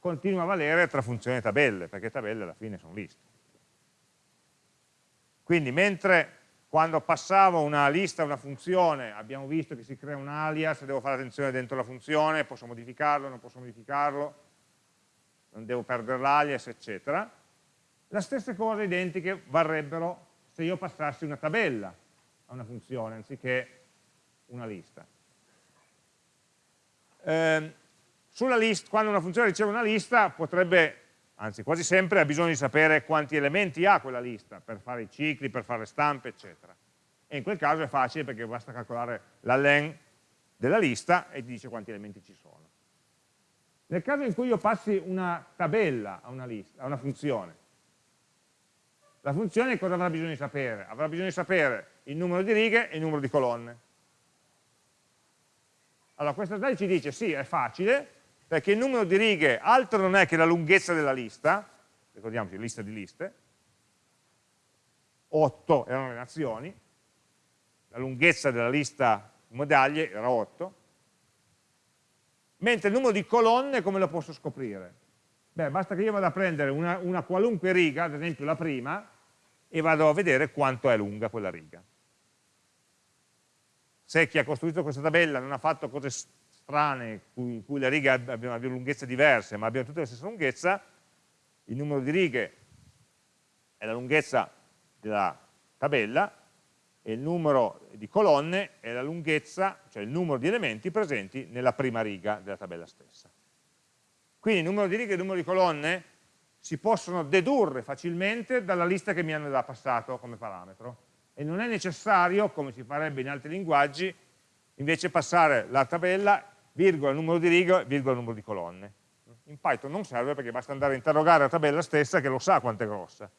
S1: continua a valere tra funzioni e tabelle, perché tabelle alla fine sono liste. Quindi mentre quando passavo una lista a una funzione abbiamo visto che si crea un alias, devo fare attenzione dentro la funzione, posso modificarlo, non posso modificarlo, non devo perdere l'alias, eccetera. Le stesse cose identiche varrebbero se io passassi una tabella a una funzione anziché una lista eh, list, quando una funzione riceve una lista potrebbe, anzi quasi sempre, ha bisogno di sapere quanti elementi ha quella lista per fare i cicli, per fare stampe, eccetera. E in quel caso è facile perché basta calcolare la len della lista e ti dice quanti elementi ci sono. Nel caso in cui io passi una tabella a una, lista, a una funzione, la funzione cosa avrà bisogno di sapere? Avrà bisogno di sapere il numero di righe e il numero di colonne. Allora questa slide ci dice sì, è facile, perché il numero di righe altro non è che la lunghezza della lista, ricordiamoci, lista di liste, 8 erano le nazioni, la lunghezza della lista medaglie era 8, mentre il numero di colonne come lo posso scoprire? Beh, basta che io vada a prendere una, una qualunque riga, ad esempio la prima, e vado a vedere quanto è lunga quella riga se chi ha costruito questa tabella non ha fatto cose strane, in cui le righe abbiano, abbiano lunghezze diverse, ma abbiano tutte la stessa lunghezza, il numero di righe è la lunghezza della tabella e il numero di colonne è la lunghezza, cioè il numero di elementi presenti nella prima riga della tabella stessa. Quindi il numero di righe e il numero di colonne si possono dedurre facilmente dalla lista che mi hanno già passato come parametro e non è necessario, come si farebbe in altri linguaggi, invece passare la tabella, virgola, numero di righe, virgola, numero di colonne. In Python non serve perché basta andare a interrogare la tabella stessa che lo sa quanto è grossa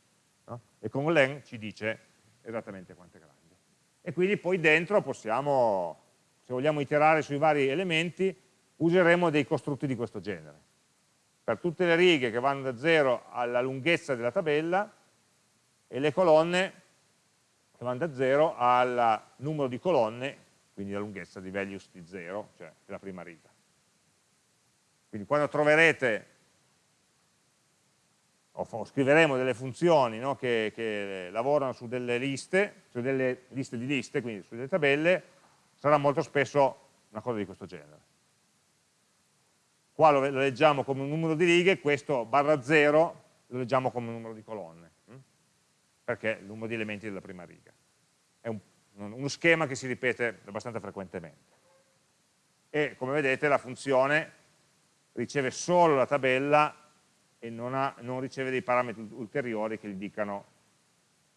S1: no? e con len ci dice esattamente quanto è grande. E quindi poi dentro possiamo, se vogliamo iterare sui vari elementi, useremo dei costrutti di questo genere. Per tutte le righe che vanno da 0 alla lunghezza della tabella e le colonne che vanno da 0 al numero di colonne, quindi la lunghezza di values di 0, cioè della prima riga. Quindi quando troverete, o scriveremo delle funzioni no, che, che, lavorano su delle liste, su delle liste di liste, quindi su delle tabelle, sarà molto spesso una cosa di questo genere. Qua lo, leggiamo come un numero di righe, questo barra 0 lo leggiamo come un numero di colonne perché è il numero di elementi della prima riga. È un, uno schema che si ripete abbastanza frequentemente. E come vedete la funzione riceve solo la tabella e non, ha, non riceve dei parametri ulteriori che gli dicano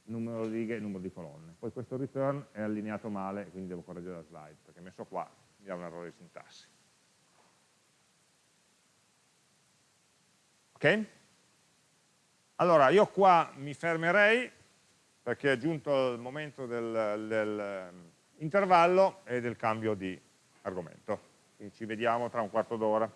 S1: numero di righe e numero di colonne. Poi questo return è allineato male, quindi devo correggere la slide, perché messo qua mi dà un errore di sintassi. Ok? Allora, io qua mi fermerei perché è giunto il momento dell'intervallo del, ehm, e del cambio di argomento. Quindi ci vediamo tra un quarto d'ora.